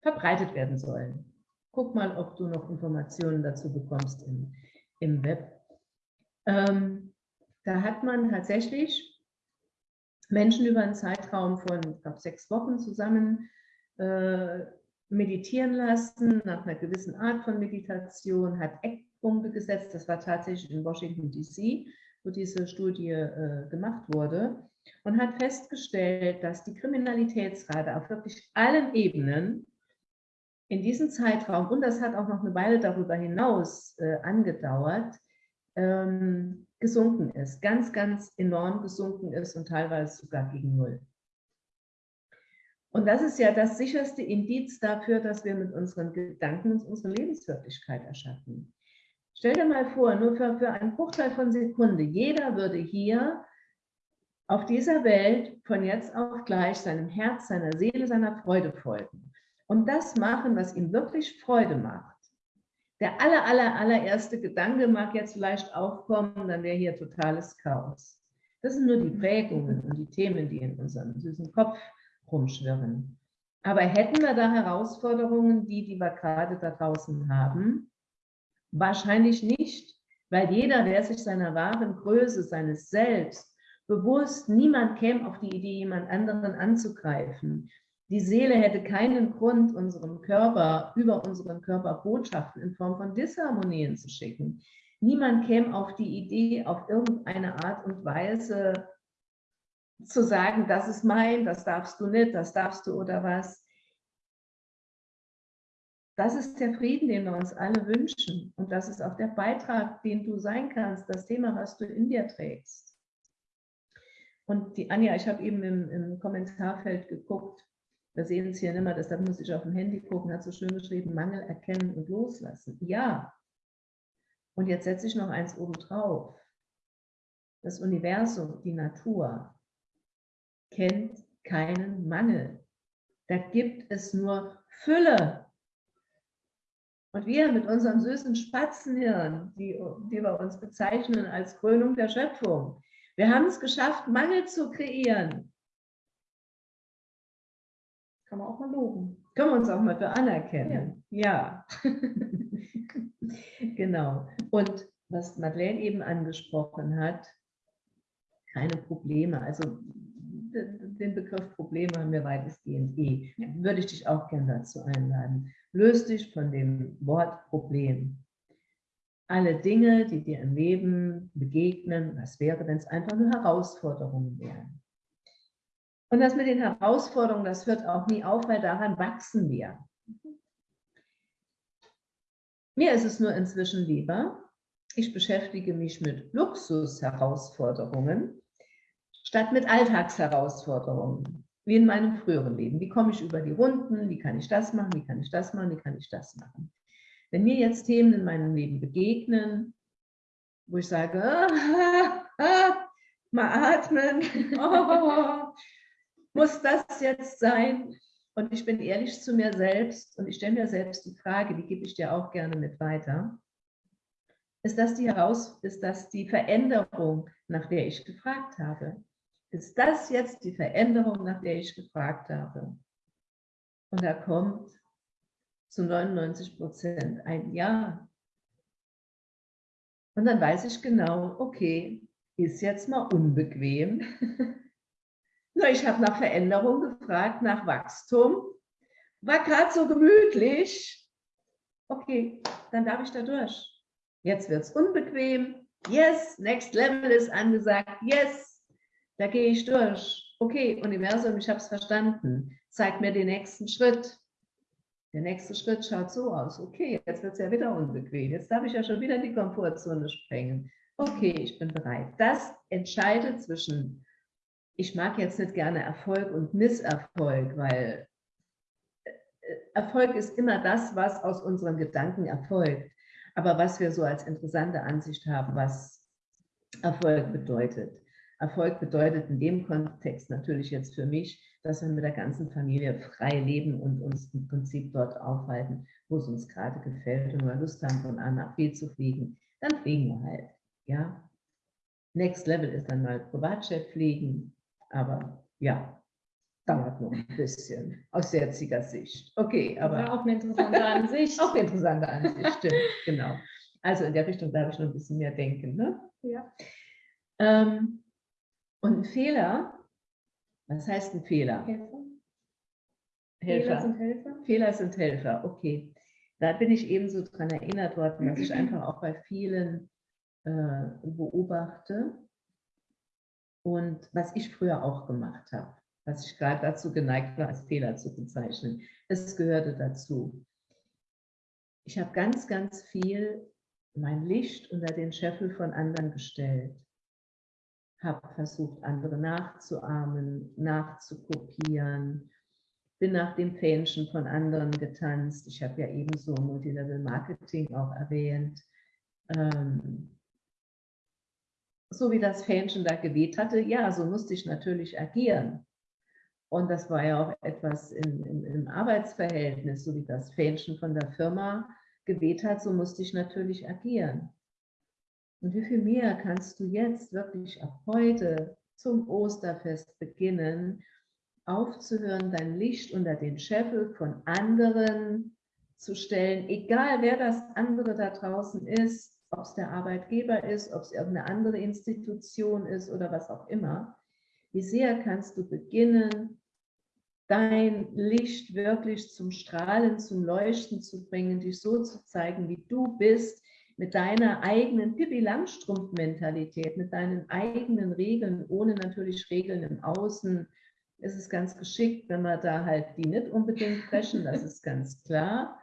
B: verbreitet werden sollen. Guck mal, ob du noch Informationen dazu bekommst im, im Web. Ähm, da hat man tatsächlich Menschen über einen Zeitraum von, ich glaube, sechs Wochen zusammen äh, meditieren lassen, nach einer gewissen Art von Meditation, hat Eckpunkte gesetzt. Das war tatsächlich in Washington, D.C., wo diese Studie äh, gemacht wurde und hat festgestellt, dass die Kriminalitätsrate auf wirklich allen Ebenen in diesem Zeitraum, und das hat auch noch eine Weile darüber hinaus äh, angedauert, ähm, gesunken ist, ganz, ganz enorm gesunken ist und teilweise sogar gegen Null. Und das ist ja das sicherste Indiz dafür, dass wir mit unseren Gedanken uns unsere Lebenswirklichkeit erschaffen. Stell dir mal vor, nur für, für einen Bruchteil von Sekunde, jeder würde hier auf dieser Welt von jetzt auf gleich seinem Herz, seiner Seele, seiner Freude folgen und das machen, was ihm wirklich Freude macht. Der aller, aller, allererste Gedanke mag jetzt vielleicht aufkommen, dann wäre hier totales Chaos. Das sind nur die Prägungen und die Themen, die in unserem süßen Kopf rumschwirren. Aber hätten wir da Herausforderungen, die, die wir gerade da draußen haben? Wahrscheinlich nicht, weil jeder, der sich seiner wahren Größe, seines Selbst bewusst, niemand käme auf die Idee, jemand anderen anzugreifen. Die Seele hätte keinen Grund, unserem Körper über unseren Körper Botschaften in Form von Disharmonien zu schicken. Niemand käme auf die Idee, auf irgendeine Art und Weise zu sagen, das ist mein, das darfst du nicht, das darfst du oder was. Das ist der Frieden, den wir uns alle wünschen. Und das ist auch der Beitrag, den du sein kannst, das Thema, was du in dir trägst. Und die Anja, ich habe eben im, im Kommentarfeld geguckt, wir sehen es hier nicht mehr, deshalb muss ich auf dem Handy gucken, hat so schön geschrieben, Mangel erkennen und loslassen. Ja. Und jetzt setze ich noch eins oben drauf. Das Universum, die Natur, kennt keinen Mangel. Da gibt es nur Fülle. Und wir mit unserem süßen Spatzenhirn, die, die wir uns bezeichnen als Krönung der Schöpfung, wir haben es geschafft, Mangel zu kreieren.
A: Kann man auch mal loben.
B: Können wir uns auch mal für anerkennen. Ja. ja. genau. Und was Madeleine eben angesprochen hat, keine Probleme. Also den Begriff Probleme haben wir weitestgehend eh. Würde ich dich auch gerne dazu einladen. Löst dich von dem Wort Problem. Alle Dinge, die dir im Leben begegnen, was wäre, wenn es einfach nur Herausforderungen wären? Und das mit den Herausforderungen, das hört auch nie auf, weil daran wachsen wir. Mir ist es nur inzwischen lieber, ich beschäftige mich mit Luxusherausforderungen statt mit Alltagsherausforderungen, wie in meinem früheren Leben. Wie komme ich über die Runden? Wie kann ich das machen? Wie kann ich das machen? Wie kann ich das machen? Wenn mir jetzt Themen in meinem Leben begegnen, wo ich sage, ah, ah, mal atmen, oh, muss das jetzt sein? Und ich bin ehrlich zu mir selbst und ich stelle mir selbst die Frage, die gebe ich dir auch gerne mit weiter. Ist das die Heraus ist das die Veränderung, nach der ich gefragt habe? Ist das jetzt die Veränderung, nach der ich gefragt habe? Und da kommt zu 99 Prozent ein Ja. Und dann weiß ich genau, okay, ist jetzt mal unbequem. Na, ich habe nach Veränderung gefragt, nach Wachstum. War gerade so gemütlich. Okay, dann darf ich da durch. Jetzt wird es unbequem. Yes, next level ist angesagt. Yes, da gehe ich durch. Okay, Universum, ich habe es verstanden. Zeig mir den nächsten Schritt. Der nächste Schritt schaut so aus. Okay, jetzt wird es ja wieder unbequem. Jetzt darf ich ja schon wieder in die Komfortzone sprengen. Okay, ich bin bereit. Das entscheidet zwischen ich mag jetzt nicht gerne Erfolg und Misserfolg, weil Erfolg ist immer das, was aus unseren Gedanken erfolgt. Aber was wir so als interessante Ansicht haben, was Erfolg bedeutet. Erfolg bedeutet in dem Kontext natürlich jetzt für mich, dass wir mit der ganzen Familie frei leben und uns im Prinzip dort aufhalten, wo es uns gerade gefällt und wir Lust haben, von A nach B zu fliegen, dann fliegen wir halt. Ja? Next Level ist dann mal Privatjet fliegen, aber ja, dauert noch ein bisschen aus jetziger Sicht. Okay, aber.
A: Ja, auch eine interessante Ansicht.
B: auch eine interessante Ansicht, stimmt, genau. Also in der Richtung darf ich noch ein bisschen mehr denken. Ne?
A: Ja.
B: Ähm, und ein Fehler, was heißt ein Fehler?
A: Helfer.
B: Helfer.
A: Fehler sind Helfer.
B: Fehler sind Helfer, okay. Da bin ich eben so dran erinnert worden, dass ich einfach auch bei vielen äh, beobachte und was ich früher auch gemacht habe was ich gerade dazu geneigt war, als Fehler zu bezeichnen. Es gehörte dazu. Ich habe ganz, ganz viel mein Licht unter den Scheffel von anderen gestellt, habe versucht, andere nachzuahmen, nachzukopieren, bin nach dem Fähnchen von anderen getanzt. Ich habe ja ebenso Multilevel Marketing auch erwähnt. Ähm, so wie das Fähnchen da geweht hatte, ja, so musste ich natürlich agieren. Und das war ja auch etwas im, im, im Arbeitsverhältnis, so wie das Fähnchen von der Firma geweht hat, so musste ich natürlich agieren. Und wie viel mehr kannst du jetzt wirklich ab heute zum Osterfest beginnen, aufzuhören, dein Licht unter den Scheffel von anderen zu stellen, egal wer das andere da draußen ist, ob es der Arbeitgeber ist, ob es irgendeine andere Institution ist oder was auch immer. Wie sehr kannst du beginnen, dein Licht wirklich zum Strahlen, zum Leuchten zu bringen, dich so zu zeigen, wie du bist, mit deiner eigenen Pippi Langstrumpf-Mentalität, mit deinen eigenen Regeln, ohne natürlich Regeln im Außen. Es ist ganz geschickt, wenn wir da halt die nicht unbedingt brechen, das ist ganz klar.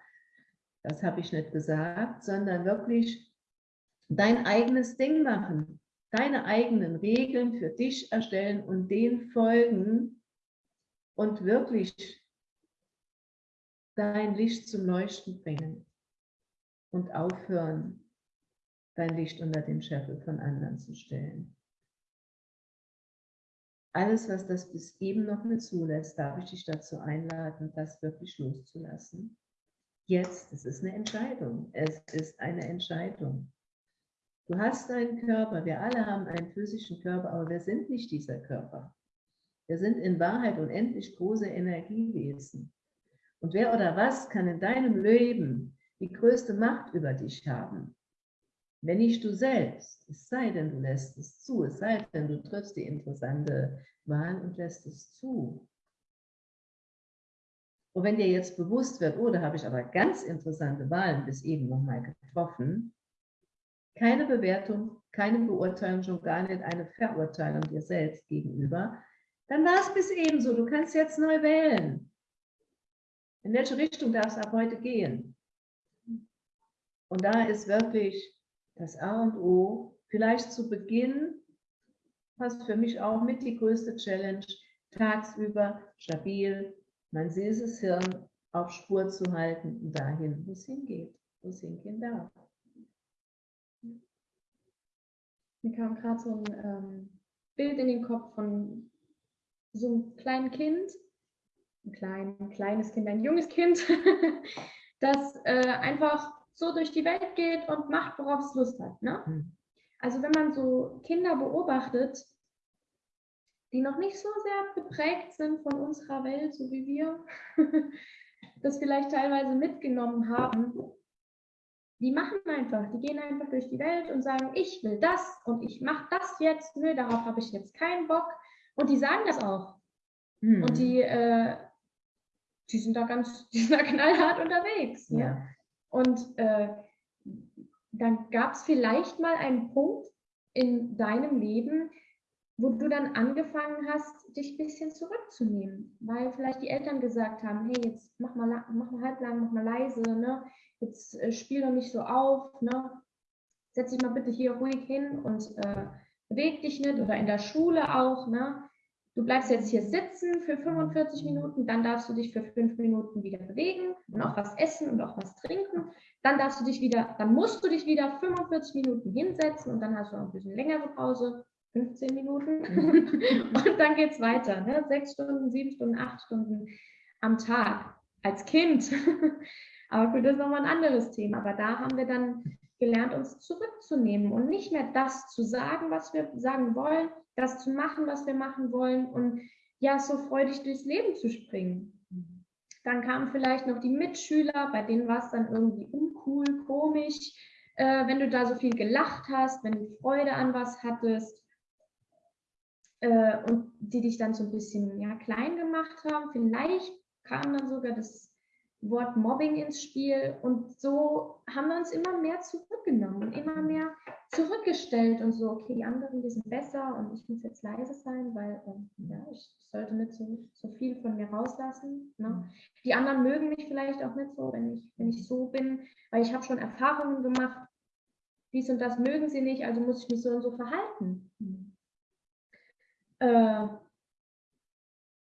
B: Das habe ich nicht gesagt, sondern wirklich dein eigenes Ding machen deine eigenen Regeln für dich erstellen und den folgen und wirklich dein Licht zum Leuchten bringen und aufhören, dein Licht unter den Scheffel von anderen zu stellen. Alles, was das bis eben noch nicht zulässt, darf ich dich dazu einladen, das wirklich loszulassen. Jetzt, es ist eine Entscheidung. Es ist eine Entscheidung. Du hast einen Körper, wir alle haben einen physischen Körper, aber wir sind nicht dieser Körper. Wir sind in Wahrheit unendlich große Energiewesen. Und wer oder was kann in deinem Leben die größte Macht über dich haben? Wenn nicht du selbst, es sei denn, du lässt es zu, es sei denn, du triffst die interessante Wahl und lässt es zu. Und wenn dir jetzt bewusst wird, oh, da habe ich aber ganz interessante Wahlen bis eben nochmal getroffen, keine Bewertung, keine Beurteilung, schon gar nicht eine Verurteilung dir selbst gegenüber, dann war es bis ebenso. Du kannst jetzt neu wählen. In welche Richtung darf es ab heute gehen? Und da ist wirklich das A und O, vielleicht zu Beginn, fast für mich auch mit die größte Challenge, tagsüber stabil, mein süßes Hirn auf Spur zu halten und dahin, wo es hingeht, wo es hingehen darf.
A: Mir kam gerade so ein ähm, Bild in den Kopf von so einem kleinen Kind, ein, klein, ein kleines Kind, ein junges Kind, das äh, einfach so durch die Welt geht und macht, worauf es Lust hat. Ne? Mhm. Also wenn man so Kinder beobachtet, die noch nicht so sehr geprägt sind von unserer Welt, so wie wir, das vielleicht teilweise mitgenommen haben, die machen einfach, die gehen einfach durch die Welt und sagen, ich will das und ich mache das jetzt, nö, darauf habe ich jetzt keinen Bock. Und die sagen das auch. Mhm. Und die, äh, die sind da ganz, die sind da knallhart unterwegs. Ne? Ja. Und äh, dann gab es vielleicht mal einen Punkt in deinem Leben, wo du dann angefangen hast, dich ein bisschen zurückzunehmen, weil vielleicht die Eltern gesagt haben, hey, jetzt mach mal, mach mal halblang, mach mal leise, ne? jetzt äh, spiel doch nicht so auf, ne? setz dich mal bitte hier ruhig hin und äh, beweg dich nicht oder in der Schule auch. Ne? Du bleibst jetzt hier sitzen für 45 Minuten, dann darfst du dich für fünf Minuten wieder bewegen und auch was essen und auch was trinken. Dann darfst du dich wieder, dann musst du dich wieder 45 Minuten hinsetzen und dann hast du auch ein bisschen längere Pause, 15 Minuten. und dann geht es weiter. Ne? Sechs Stunden, sieben Stunden, acht Stunden am Tag als Kind. Aber gut, das ist nochmal ein anderes Thema. Aber da haben wir dann gelernt, uns zurückzunehmen und nicht mehr das zu sagen, was wir sagen wollen, das zu machen, was wir machen wollen und ja, so freudig durchs Leben zu springen. Dann kamen vielleicht noch die Mitschüler, bei denen war es dann irgendwie uncool, komisch, äh, wenn du da so viel gelacht hast, wenn du Freude an was hattest äh, und die dich dann so ein bisschen ja, klein gemacht haben. Vielleicht kam dann sogar das Wort Mobbing ins Spiel und so haben wir uns immer mehr zurückgenommen immer mehr zurückgestellt und so, okay, die anderen, die sind besser und ich muss jetzt leise sein, weil äh, ja, ich sollte nicht so, so viel von mir rauslassen. Ne? Mhm. Die anderen mögen mich vielleicht auch nicht so, wenn ich, wenn ich so bin, weil ich habe schon Erfahrungen gemacht, dies und das mögen sie nicht, also muss ich mich so und so verhalten. Mhm. Äh,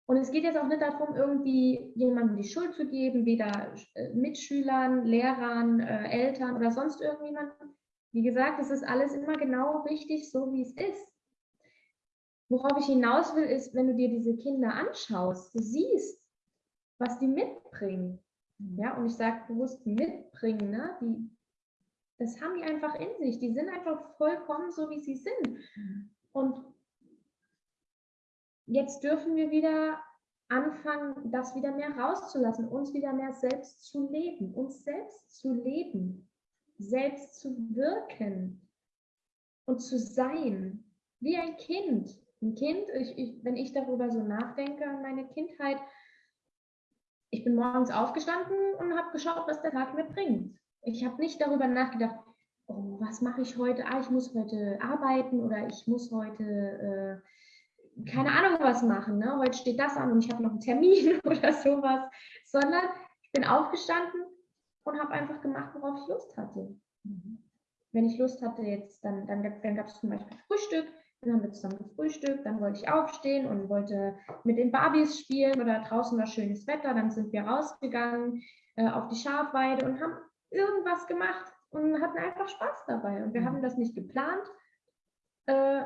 A: und es geht jetzt auch nicht darum, irgendwie jemandem die Schuld zu geben, weder äh, Mitschülern, Lehrern, äh, Eltern oder sonst irgendjemandem. Wie gesagt, es ist alles immer genau richtig, so wie es ist. Worauf ich hinaus will, ist, wenn du dir diese Kinder anschaust, du siehst, was die mitbringen. Ja, und ich sage bewusst mitbringen, ne? die, das haben die einfach in sich. Die sind einfach vollkommen so, wie sie sind. Und jetzt dürfen wir wieder anfangen, das wieder mehr rauszulassen, uns wieder mehr selbst zu leben, uns selbst zu leben, selbst zu wirken und zu sein, wie ein Kind. Ein Kind, ich, ich, wenn ich darüber so nachdenke an meine Kindheit, ich bin morgens aufgestanden und habe geschaut, was der Tag mir bringt. Ich habe nicht darüber nachgedacht, oh, was mache ich heute? Ah, ich muss heute arbeiten oder ich muss heute äh, keine Ahnung was machen, ne? heute steht das an und ich habe noch einen Termin oder sowas, sondern ich bin aufgestanden und habe einfach gemacht, worauf ich Lust hatte. Mhm. Wenn ich Lust hatte jetzt, dann, dann, dann gab es zum Beispiel Frühstück, dann haben wir zusammen gefrühstückt, dann wollte ich aufstehen und wollte mit den Barbies spielen oder draußen war schönes Wetter, dann sind wir rausgegangen äh, auf die Schafweide und haben irgendwas gemacht und hatten einfach Spaß dabei. Und wir mhm. haben das nicht geplant, äh,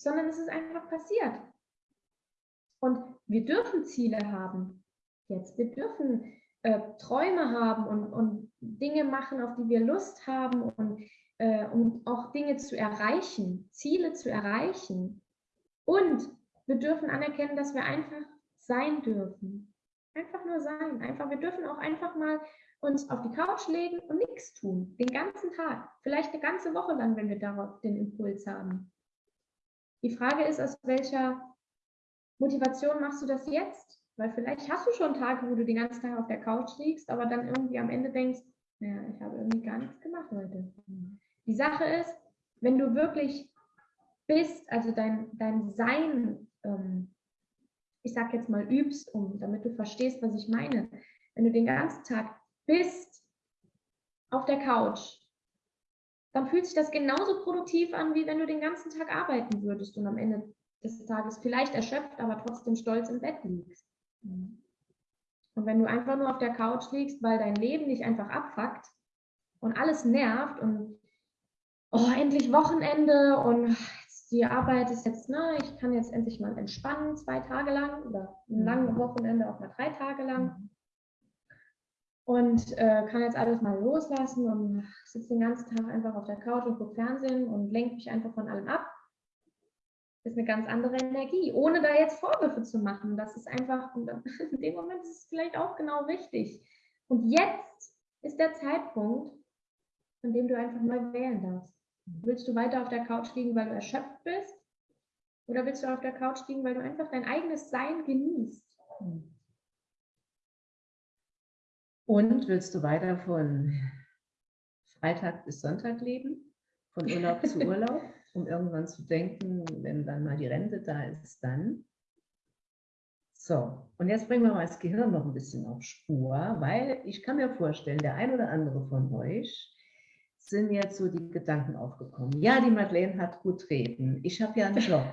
A: sondern es ist einfach passiert. Und wir dürfen Ziele haben jetzt. Wir dürfen äh, Träume haben und, und Dinge machen, auf die wir Lust haben und äh, um auch Dinge zu erreichen, Ziele zu erreichen. Und wir dürfen anerkennen, dass wir einfach sein dürfen. Einfach nur sein. Einfach, wir dürfen auch einfach mal uns auf die Couch legen und nichts tun. Den ganzen Tag. Vielleicht eine ganze Woche lang, wenn wir darauf den Impuls haben. Die Frage ist, aus welcher Motivation machst du das jetzt? Weil vielleicht hast du schon Tage, wo du den ganzen Tag auf der Couch liegst, aber dann irgendwie am Ende denkst, naja, ich habe irgendwie gar nichts gemacht heute. Die Sache ist, wenn du wirklich bist, also dein, dein Sein, ähm, ich sag jetzt mal übst, um, damit du verstehst, was ich meine. Wenn du den ganzen Tag bist auf der Couch, dann fühlt sich das genauso produktiv an, wie wenn du den ganzen Tag arbeiten würdest und am Ende des Tages vielleicht erschöpft, aber trotzdem stolz im Bett liegst. Und wenn du einfach nur auf der Couch liegst, weil dein Leben dich einfach abfuckt und alles nervt und oh, endlich Wochenende und die Arbeit ist jetzt, na, ich kann jetzt endlich mal entspannen, zwei Tage lang oder ein langes Wochenende auch mal drei Tage lang und äh, kann jetzt alles mal loslassen und sitze den ganzen Tag einfach auf der Couch und gucke Fernsehen und lenke mich einfach von allem ab. Ist eine ganz andere Energie, ohne da jetzt Vorwürfe zu machen. Das ist einfach, in dem Moment ist es vielleicht auch genau richtig. Und jetzt ist der Zeitpunkt, an dem du einfach mal wählen darfst. Willst du weiter auf der Couch liegen, weil du erschöpft bist? Oder willst du auf der Couch liegen, weil du einfach dein eigenes Sein genießt?
B: Und willst du weiter von Freitag bis Sonntag leben, von Urlaub zu Urlaub, um irgendwann zu denken, wenn dann mal die Rente da ist, dann? So, und jetzt bringen wir mal das Gehirn noch ein bisschen auf Spur, weil ich kann mir vorstellen, der ein oder andere von euch sind jetzt so die Gedanken aufgekommen. Ja, die Madeleine hat gut reden. Ich habe ja einen Job.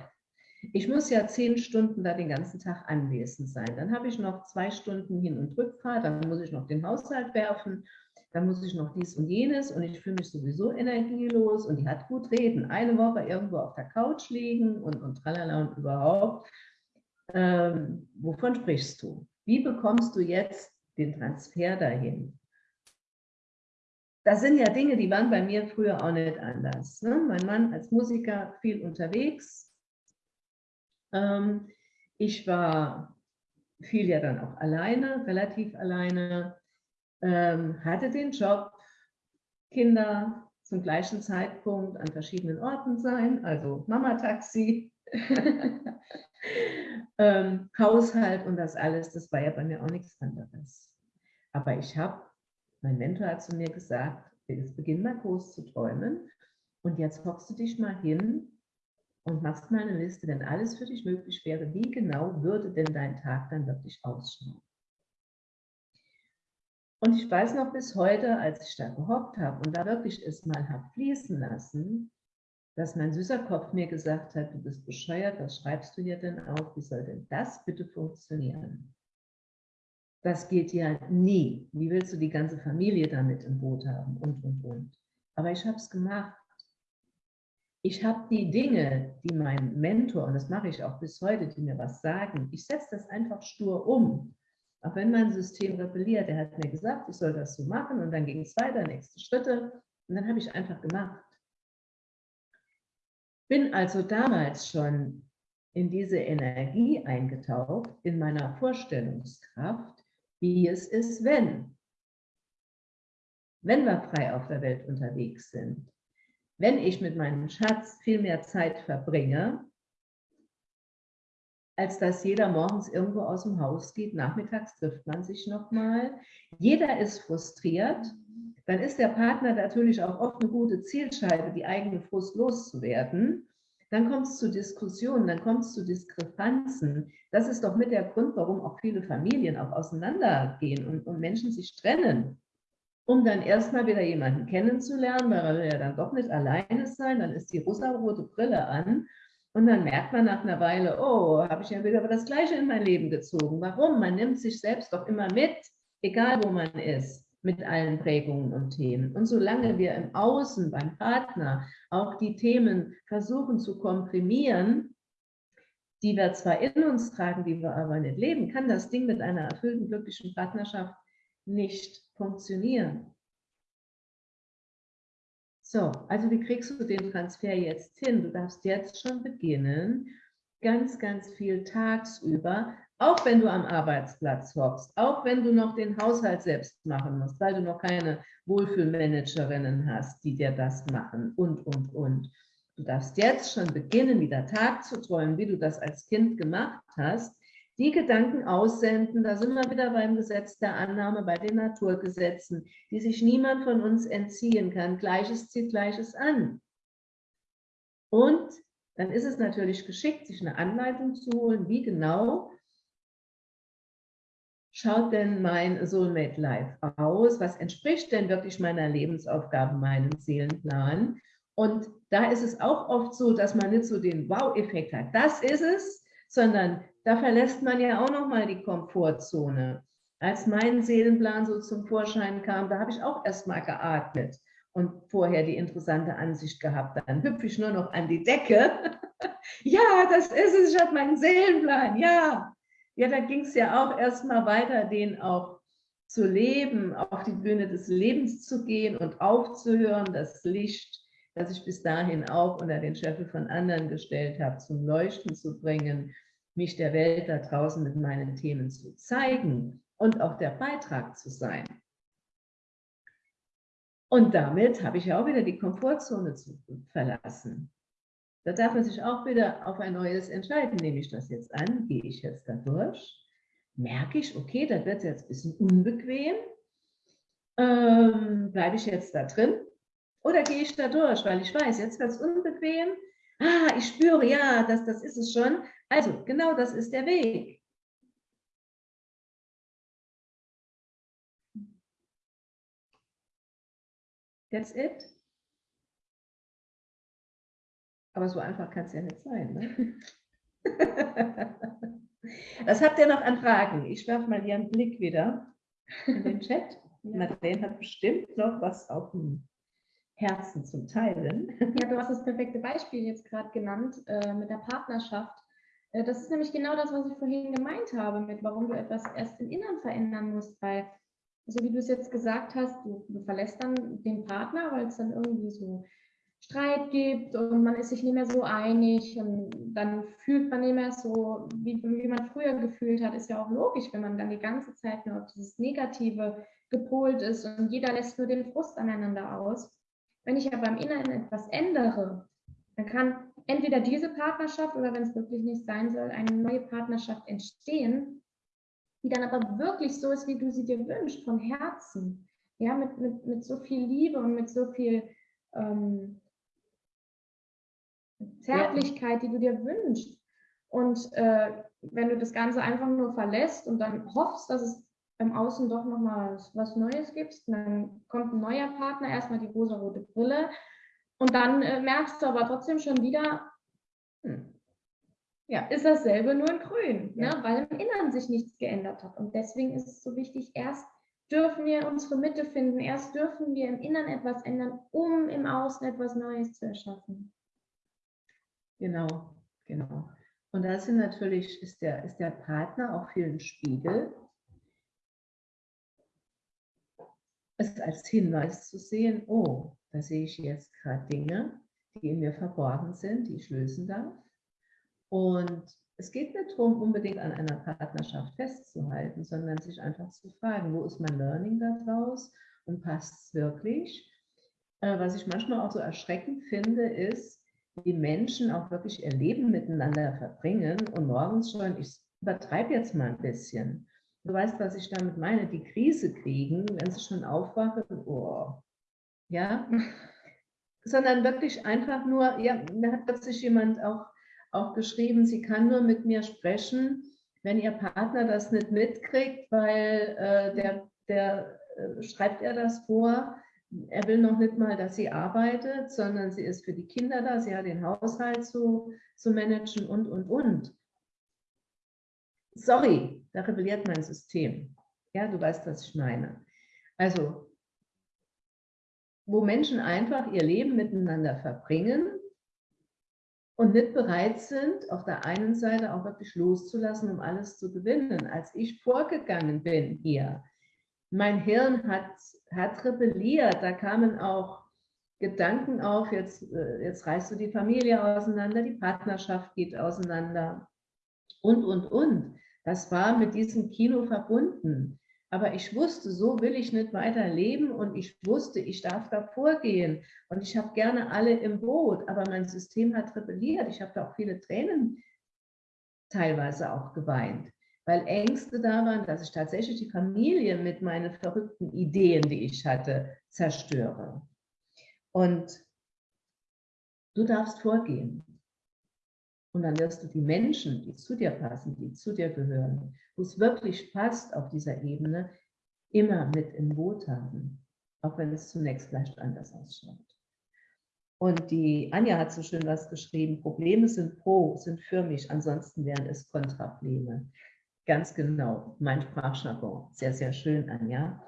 B: Ich muss ja zehn Stunden da den ganzen Tag anwesend sein. Dann habe ich noch zwei Stunden Hin- und Rückfahrt, dann muss ich noch den Haushalt werfen, dann muss ich noch dies und jenes und ich fühle mich sowieso energielos und die hat gut reden. Eine Woche irgendwo auf der Couch liegen und, und tralala und überhaupt. Ähm, wovon sprichst du? Wie bekommst du jetzt den Transfer dahin? Das sind ja Dinge, die waren bei mir früher auch nicht anders. Ne? Mein Mann als Musiker viel unterwegs. Ähm, ich war viel ja dann auch alleine, relativ alleine, ähm, hatte den Job, Kinder zum gleichen Zeitpunkt an verschiedenen Orten sein, also Mama-Taxi, ähm, Haushalt und das alles, das war ja bei mir auch nichts anderes. Aber ich habe, mein Mentor hat zu mir gesagt, jetzt beginn mal groß zu träumen und jetzt hockst du dich mal hin und machst mal eine Liste, wenn alles für dich möglich wäre, wie genau würde denn dein Tag dann wirklich ausschauen? Und ich weiß noch bis heute, als ich da gehockt habe und da wirklich es mal habe fließen lassen, dass mein süßer Kopf mir gesagt hat, du bist bescheuert, was schreibst du hier denn auf? Wie soll denn das bitte funktionieren? Das geht ja nie. Wie willst du die ganze Familie damit im Boot haben? Und, und, und. Aber ich habe es gemacht. Ich habe die Dinge, die mein Mentor, und das mache ich auch bis heute, die mir was sagen, ich setze das einfach stur um. Auch wenn mein System rebelliert, er hat mir gesagt, ich soll das so machen und dann ging es weiter, nächste Schritte und dann habe ich einfach gemacht. Bin also damals schon in diese Energie eingetaucht, in meiner Vorstellungskraft, wie es ist, wenn. Wenn wir frei auf der Welt unterwegs sind. Wenn ich mit meinem Schatz viel mehr Zeit verbringe, als dass jeder morgens irgendwo aus dem Haus geht. Nachmittags trifft man sich nochmal. Jeder ist frustriert. Dann ist der Partner natürlich auch oft eine gute Zielscheibe, die eigene Frust loszuwerden. Dann kommt es zu Diskussionen, dann kommt es zu Diskrepanzen. Das ist doch mit der Grund, warum auch viele Familien auch auseinandergehen und, und Menschen sich trennen. Um dann erstmal wieder jemanden kennenzulernen, weil er will ja dann doch nicht alleine sein, dann ist die rosa-rote Brille an und dann merkt man nach einer Weile, oh, habe ich ja wieder das Gleiche in mein Leben gezogen. Warum? Man nimmt sich selbst doch immer mit, egal wo man ist, mit allen Prägungen und Themen. Und solange wir im Außen beim Partner auch die Themen versuchen zu komprimieren, die wir zwar in uns tragen, die wir aber nicht leben, kann das Ding mit einer erfüllten, glücklichen Partnerschaft nicht funktionieren. So, also wie kriegst du den Transfer jetzt hin? Du darfst jetzt schon beginnen, ganz, ganz viel tagsüber, auch wenn du am Arbeitsplatz hockst, auch wenn du noch den Haushalt selbst machen musst, weil du noch keine Wohlfühlmanagerinnen hast, die dir das machen und, und, und. Du darfst jetzt schon beginnen, wieder Tag zu träumen, wie du das als Kind gemacht hast, die Gedanken aussenden, da sind wir wieder beim Gesetz der Annahme, bei den Naturgesetzen, die sich niemand von uns entziehen kann. Gleiches zieht Gleiches an. Und dann ist es natürlich geschickt, sich eine Anleitung zu holen, wie genau schaut denn mein Soulmate Life aus? Was entspricht denn wirklich meiner Lebensaufgabe, meinem Seelenplan? Und da ist es auch oft so, dass man nicht so den Wow-Effekt hat. Das ist es, sondern da verlässt man ja auch noch mal die Komfortzone. Als mein Seelenplan so zum Vorschein kam, da habe ich auch erst mal geatmet und vorher die interessante Ansicht gehabt. Dann hüpfe ich nur noch an die Decke. ja, das ist es, ich habe meinen Seelenplan, ja. Ja, da ging es ja auch erst mal weiter, den auch zu leben, auf die Bühne des Lebens zu gehen und aufzuhören, das Licht, das ich bis dahin auch unter den Scheffel von anderen gestellt habe, zum Leuchten zu bringen mich der Welt da draußen mit meinen Themen zu zeigen und auch der Beitrag zu sein. Und damit habe ich ja auch wieder die Komfortzone zu verlassen. Da darf man sich auch wieder auf ein neues entscheiden. Nehme ich das jetzt an? Gehe ich jetzt da durch? Merke ich, okay, da wird jetzt ein bisschen unbequem. Ähm, Bleibe ich jetzt da drin? Oder gehe ich da durch, weil ich weiß, jetzt wird es unbequem. Ah, ich spüre, ja, das, das ist es schon. Also, genau das ist der Weg. That's it. Aber so einfach kann es ja nicht sein. Ne? Was habt ihr noch an Fragen? Ich werfe mal hier einen Blick wieder in den Chat. Madeleine hat bestimmt noch was auf dem Herzen zum Teilen.
A: Ja, du hast das perfekte Beispiel jetzt gerade genannt äh, mit der Partnerschaft. Äh, das ist nämlich genau das, was ich vorhin gemeint habe, mit warum du etwas erst im Inneren verändern musst, weil so wie du es jetzt gesagt hast, du, du verlässt dann den Partner, weil es dann irgendwie so Streit gibt und man ist sich nicht mehr so einig und dann fühlt man nicht mehr so, wie, wie man früher gefühlt hat. Ist ja auch logisch, wenn man dann die ganze Zeit nur auf dieses Negative gepolt ist und jeder lässt nur den Frust aneinander aus. Wenn ich aber im Inneren etwas ändere, dann kann entweder diese Partnerschaft oder wenn es wirklich nicht sein soll, eine neue Partnerschaft entstehen, die dann aber wirklich so ist, wie du sie dir wünschst, von Herzen. Ja, mit, mit, mit so viel Liebe und mit so viel ähm, Zärtlichkeit, die du dir wünschst. Und äh, wenn du das Ganze einfach nur verlässt und dann hoffst, dass es im Außen doch nochmal was Neues gibt, dann kommt ein neuer Partner, erstmal die rosa-rote Brille und dann äh, merkst du aber trotzdem schon wieder, hm, ja, ist dasselbe nur in grün, ne? ja. ne? weil im Inneren sich nichts geändert hat. Und deswegen ist es so wichtig, erst dürfen wir unsere Mitte finden, erst dürfen wir im Inneren etwas ändern, um im Außen etwas Neues zu erschaffen.
B: Genau, genau. Und da sind natürlich, ist der, ist der Partner auch viel ein Spiegel. Es als Hinweis zu sehen, oh, da sehe ich jetzt gerade Dinge, die in mir verborgen sind, die ich lösen darf. Und es geht nicht darum, unbedingt an einer Partnerschaft festzuhalten, sondern sich einfach zu fragen, wo ist mein Learning daraus und passt es wirklich? Äh, was ich manchmal auch so erschreckend finde, ist, die Menschen auch wirklich ihr Leben miteinander verbringen und morgens schon, ich übertreibe jetzt mal ein bisschen, du weißt, was ich damit meine, die Krise kriegen, wenn sie schon aufwachen, oh, ja, sondern wirklich einfach nur, ja, da hat plötzlich jemand auch, auch geschrieben, sie kann nur mit mir sprechen, wenn ihr Partner das nicht mitkriegt, weil äh, der, der äh, schreibt er das vor, er will noch nicht mal, dass sie arbeitet, sondern sie ist für die Kinder da, sie hat den Haushalt zu, zu managen und, und, und. Sorry, da rebelliert mein System. Ja, du weißt, was ich meine. Also, wo Menschen einfach ihr Leben miteinander verbringen und nicht bereit sind, auf der einen Seite auch wirklich loszulassen, um alles zu gewinnen. Als ich vorgegangen bin hier, mein Hirn hat, hat rebelliert. Da kamen auch Gedanken auf, jetzt, äh, jetzt reißt du die Familie auseinander, die Partnerschaft geht auseinander und, und, und. Das war mit diesem Kino verbunden. Aber ich wusste, so will ich nicht weiter leben und ich wusste, ich darf da vorgehen und ich habe gerne alle im Boot, aber mein System hat rebelliert. Ich habe da auch viele Tränen teilweise auch geweint weil Ängste da waren, dass ich tatsächlich die Familie mit meinen verrückten Ideen, die ich hatte, zerstöre. Und du darfst vorgehen. Und dann wirst du die Menschen, die zu dir passen, die zu dir gehören, wo es wirklich passt auf dieser Ebene, immer mit im Boot haben, auch wenn es zunächst vielleicht anders ausschaut. Und die Anja hat so schön was geschrieben, Probleme sind pro, sind für mich, ansonsten wären es Kontraprobleme. Ganz genau, mein Sprachjargon. Sehr, sehr schön, Anja.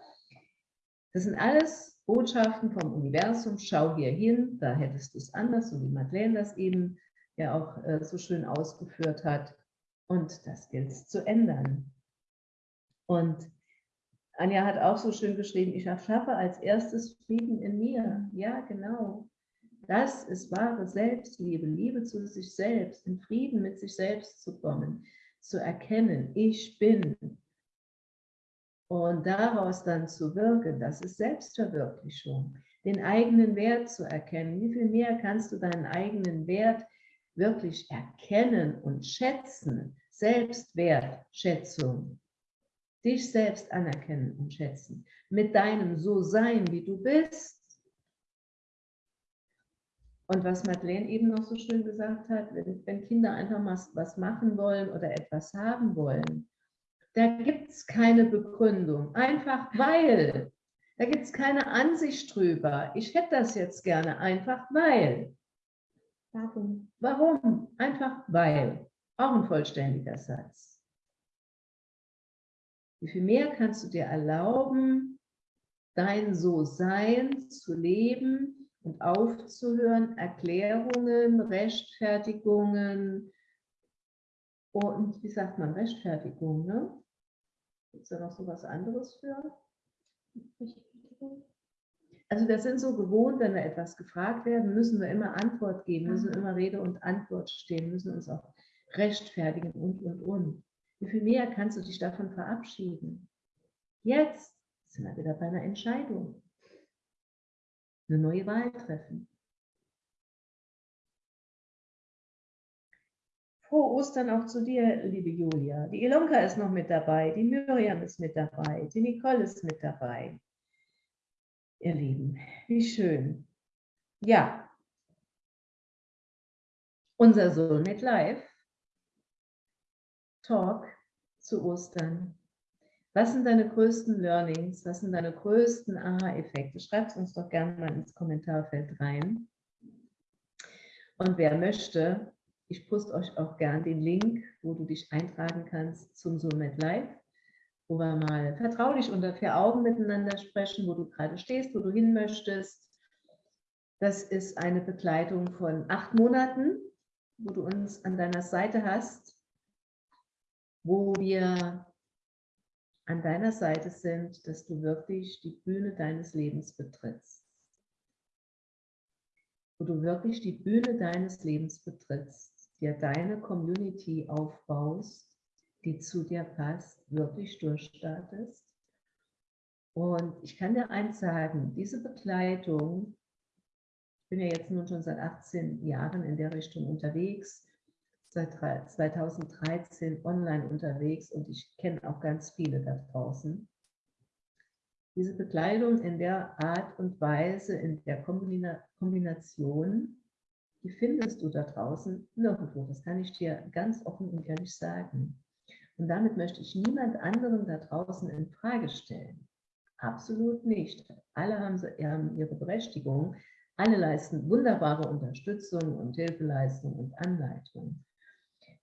B: Das sind alles Botschaften vom Universum. Schau hier hin, da hättest du es anders, so wie Madeleine das eben ja auch äh, so schön ausgeführt hat. Und das gilt zu ändern. Und Anja hat auch so schön geschrieben, ich erschaffe als erstes Frieden in mir. Ja, genau. Das ist wahre Selbstliebe, Liebe zu sich selbst, in Frieden mit sich selbst zu kommen zu erkennen, ich bin. Und daraus dann zu wirken, das ist Selbstverwirklichung. Den eigenen Wert zu erkennen. Wie viel mehr kannst du deinen eigenen Wert wirklich erkennen und schätzen? Selbstwertschätzung. Dich selbst anerkennen und schätzen. Mit deinem So-Sein, wie du bist und was Madeleine eben noch so schön gesagt hat, wenn, Kinder einfach mal was machen wollen oder etwas haben wollen, da gibt es keine Begründung, einfach weil. Da gibt es keine Ansicht drüber. Ich hätte das jetzt gerne, einfach weil. Warum? Warum? Einfach weil. Auch ein vollständiger Satz. Wie viel mehr kannst du dir erlauben, dein So-Sein zu leben und aufzuhören, Erklärungen, Rechtfertigungen und, wie sagt man, Rechtfertigung, ne? Gibt es da noch so was anderes für? Also das sind so gewohnt, wenn wir etwas gefragt werden, müssen wir immer Antwort geben, müssen immer Rede und Antwort stehen, müssen uns auch rechtfertigen und, und, und. Wie viel mehr kannst du dich davon verabschieden? Jetzt sind wir wieder bei einer Entscheidung. Eine neue Wahl treffen. Frohe Ostern auch zu dir, liebe Julia. Die Ilonka ist noch mit dabei, die Miriam ist mit dabei, die Nicole ist mit dabei ihr Lieben. Wie schön. Ja, unser Soulmate Live Talk zu Ostern. Was sind deine größten Learnings? Was sind deine größten Aha-Effekte? Schreibt es uns doch gerne mal ins Kommentarfeld rein. Und wer möchte, ich poste euch auch gerne den Link, wo du dich eintragen kannst zum Soulmate Live wo wir mal vertraulich unter vier Augen miteinander sprechen, wo du gerade stehst, wo du hin möchtest. Das ist eine Begleitung von acht Monaten, wo du uns an deiner Seite hast, wo wir an deiner Seite sind, dass du wirklich die Bühne deines Lebens betrittst. Wo du wirklich die Bühne deines Lebens betrittst, dir deine Community aufbaust, die zu dir passt, wirklich durchstartest. Und ich kann dir eins sagen, diese Begleitung, ich bin ja jetzt nun schon seit 18 Jahren in der Richtung unterwegs, seit 2013 online unterwegs und ich kenne auch ganz viele da draußen. Diese Bekleidung in der Art und Weise, in der Kombination, die findest du da draußen nirgendwo. Das kann ich dir ganz offen und ehrlich sagen. Und damit möchte ich niemand anderen da draußen in Frage stellen. Absolut nicht. Alle haben, haben ihre Berechtigung. Alle leisten wunderbare Unterstützung und Hilfeleistung und Anleitung.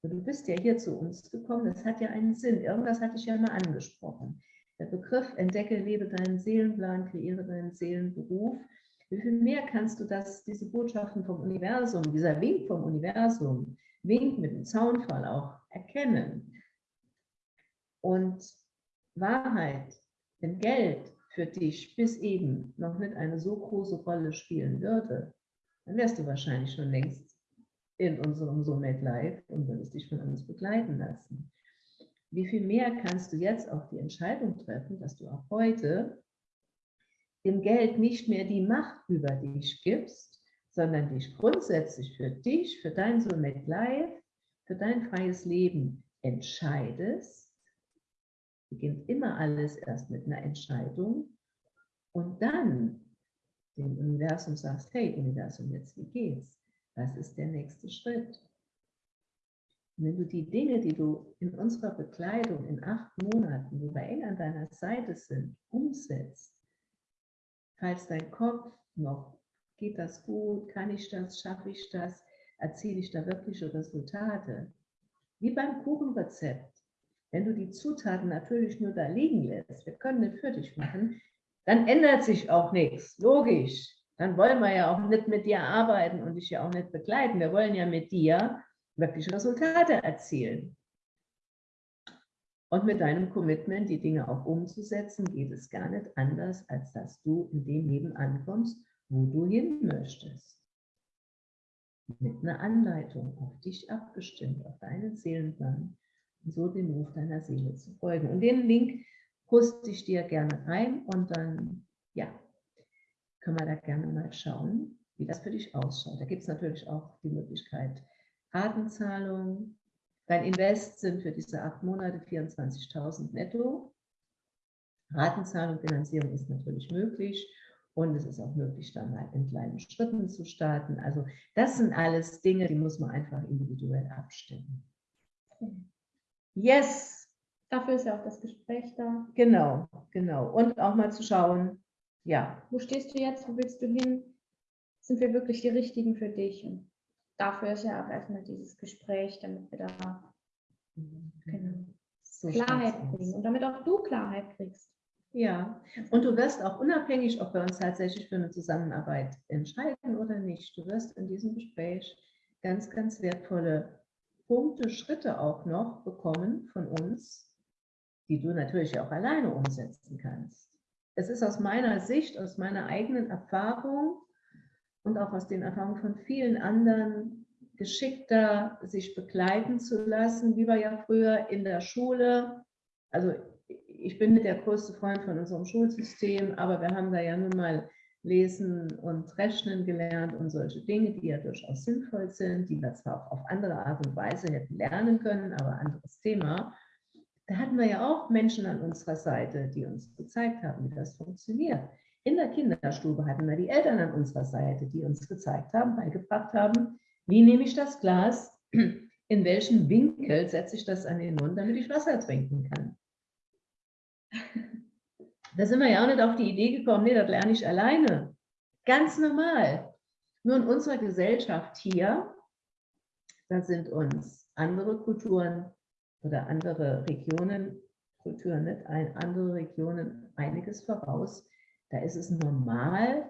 B: Du bist ja hier zu uns gekommen, das hat ja einen Sinn. Irgendwas hatte ich ja mal angesprochen. Der Begriff entdecke, lebe deinen Seelenplan, kreiere deinen Seelenberuf. Wie viel mehr kannst du das, diese Botschaften vom Universum, dieser Wink vom Universum, Wink mit dem Zaunfall auch erkennen? Und Wahrheit, wenn Geld für dich bis eben noch nicht eine so große Rolle spielen würde, dann wärst du wahrscheinlich schon längst in unserem Soulmate Life und würdest dich von uns begleiten lassen. Wie viel mehr kannst du jetzt auch die Entscheidung treffen, dass du auch heute dem Geld nicht mehr die Macht über dich gibst, sondern dich grundsätzlich für dich, für dein Soulmate Life, für dein freies Leben entscheidest beginnt immer alles erst mit einer Entscheidung und dann dem Universum sagst, hey Universum, jetzt wie geht's? Was ist der nächste Schritt? Und wenn du die Dinge, die du in unserer Bekleidung in acht Monaten, wo wir eng an deiner Seite sind, umsetzt, falls dein Kopf noch, geht das gut, kann ich das, schaffe ich das, erziele ich da wirkliche Resultate, wie beim Kuchenrezept, wenn du die Zutaten natürlich nur da liegen lässt, wir können nicht für dich machen, dann ändert sich auch nichts, logisch. Dann wollen wir ja auch nicht mit dir arbeiten und dich ja auch nicht begleiten. Wir wollen ja mit dir wirklich Resultate erzielen. Und mit deinem Commitment, die Dinge auch umzusetzen, geht es gar nicht anders, als dass du in dem Leben ankommst, wo du hin möchtest. Mit einer Anleitung auf dich abgestimmt, auf deinen Seelenplan, so dem Ruf deiner Seele zu folgen. Und den Link poste ich dir gerne rein und dann, ja, können wir da gerne mal schauen, wie das für dich ausschaut. Da gibt es natürlich auch die Möglichkeit Ratenzahlung. Dein Invest sind für diese acht Monate 24.000 netto. Ratenzahlung, Finanzierung ist natürlich möglich und es ist auch möglich, dann mal in kleinen Schritten zu starten. Also das sind alles Dinge, die muss man einfach individuell abstimmen. Yes.
A: Dafür ist ja auch das Gespräch da.
B: Genau, genau. Und auch mal zu schauen, ja.
A: Wo stehst du jetzt? Wo willst du hin? Sind wir wirklich die Richtigen für dich? Und dafür ist ja auch erstmal dieses Gespräch, damit wir da genau,
B: So
A: Klarheit kriegen und damit auch du Klarheit kriegst.
B: Ja, und du wirst auch unabhängig, ob wir uns tatsächlich für eine Zusammenarbeit entscheiden oder nicht, du wirst in diesem Gespräch ganz, ganz wertvolle Punkte, Schritte auch noch bekommen von uns, die du natürlich auch alleine umsetzen kannst. Es ist aus meiner Sicht, aus meiner eigenen Erfahrung und auch aus den Erfahrungen von vielen anderen geschickter, sich begleiten zu lassen, wie wir ja früher in der Schule, also ich bin nicht der größte Freund von unserem Schulsystem, aber wir haben da ja nun mal lesen und rechnen gelernt und solche Dinge, die ja durchaus sinnvoll sind, die wir zwar auch auf andere Art und Weise hätten lernen können, aber anderes Thema. Da hatten wir ja auch Menschen an unserer Seite, die uns gezeigt haben, wie das funktioniert. In der Kinderstube hatten wir die Eltern an unserer Seite, die uns gezeigt haben, beigebracht haben, wie nehme ich das Glas, in welchen Winkel setze ich das an den Mund, damit ich Wasser trinken kann. Da sind wir ja auch nicht auf die Idee gekommen, nee, das lerne ich alleine. Ganz normal. Nur in unserer Gesellschaft hier, da sind uns andere Kulturen oder andere Regionen, Kulturen nicht, ein, andere Regionen einiges voraus. Da ist es normal,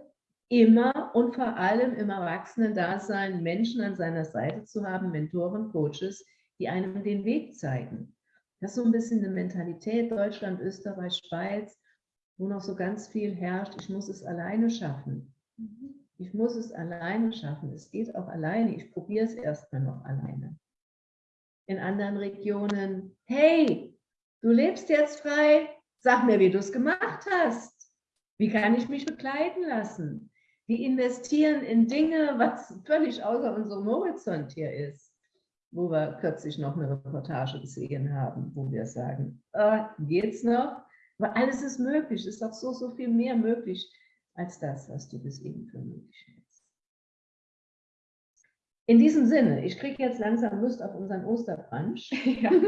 B: immer und vor allem im Erwachsenen-Dasein Menschen an seiner Seite zu haben, Mentoren, Coaches, die einem den Weg zeigen. Das ist so ein bisschen eine Mentalität Deutschland, Österreich, Schweiz, wo noch so ganz viel herrscht, ich muss es alleine schaffen. Ich muss es alleine schaffen. Es geht auch alleine. Ich probiere es erstmal noch alleine. In anderen Regionen, hey, du lebst jetzt frei, sag mir, wie du es gemacht hast. Wie kann ich mich begleiten lassen? Die investieren in Dinge, was völlig außer unserem Horizont hier ist wo wir kürzlich noch eine Reportage gesehen haben, wo wir sagen, äh, geht's noch? Aber alles ist möglich, es ist doch so, so viel mehr möglich als das, was du bis eben für möglich hältst. In diesem Sinne, ich kriege jetzt langsam Lust auf unseren Osterbrunch.
A: Ja.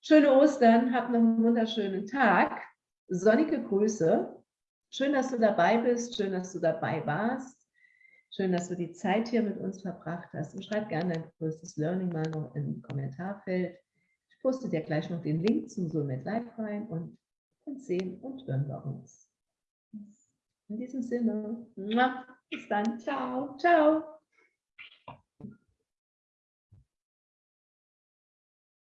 B: Schöne Ostern, hab noch einen wunderschönen Tag. Sonnige Grüße. Schön, dass du dabei bist, schön, dass du dabei warst. Schön, dass du die Zeit hier mit uns verbracht hast. Und schreib gerne dein größtes Learning mal noch im Kommentarfeld. Poste dir gleich noch den Link zum Soulmate Live rein und dann sehen und hören wir uns. In diesem Sinne, bis dann. Ciao. Ciao.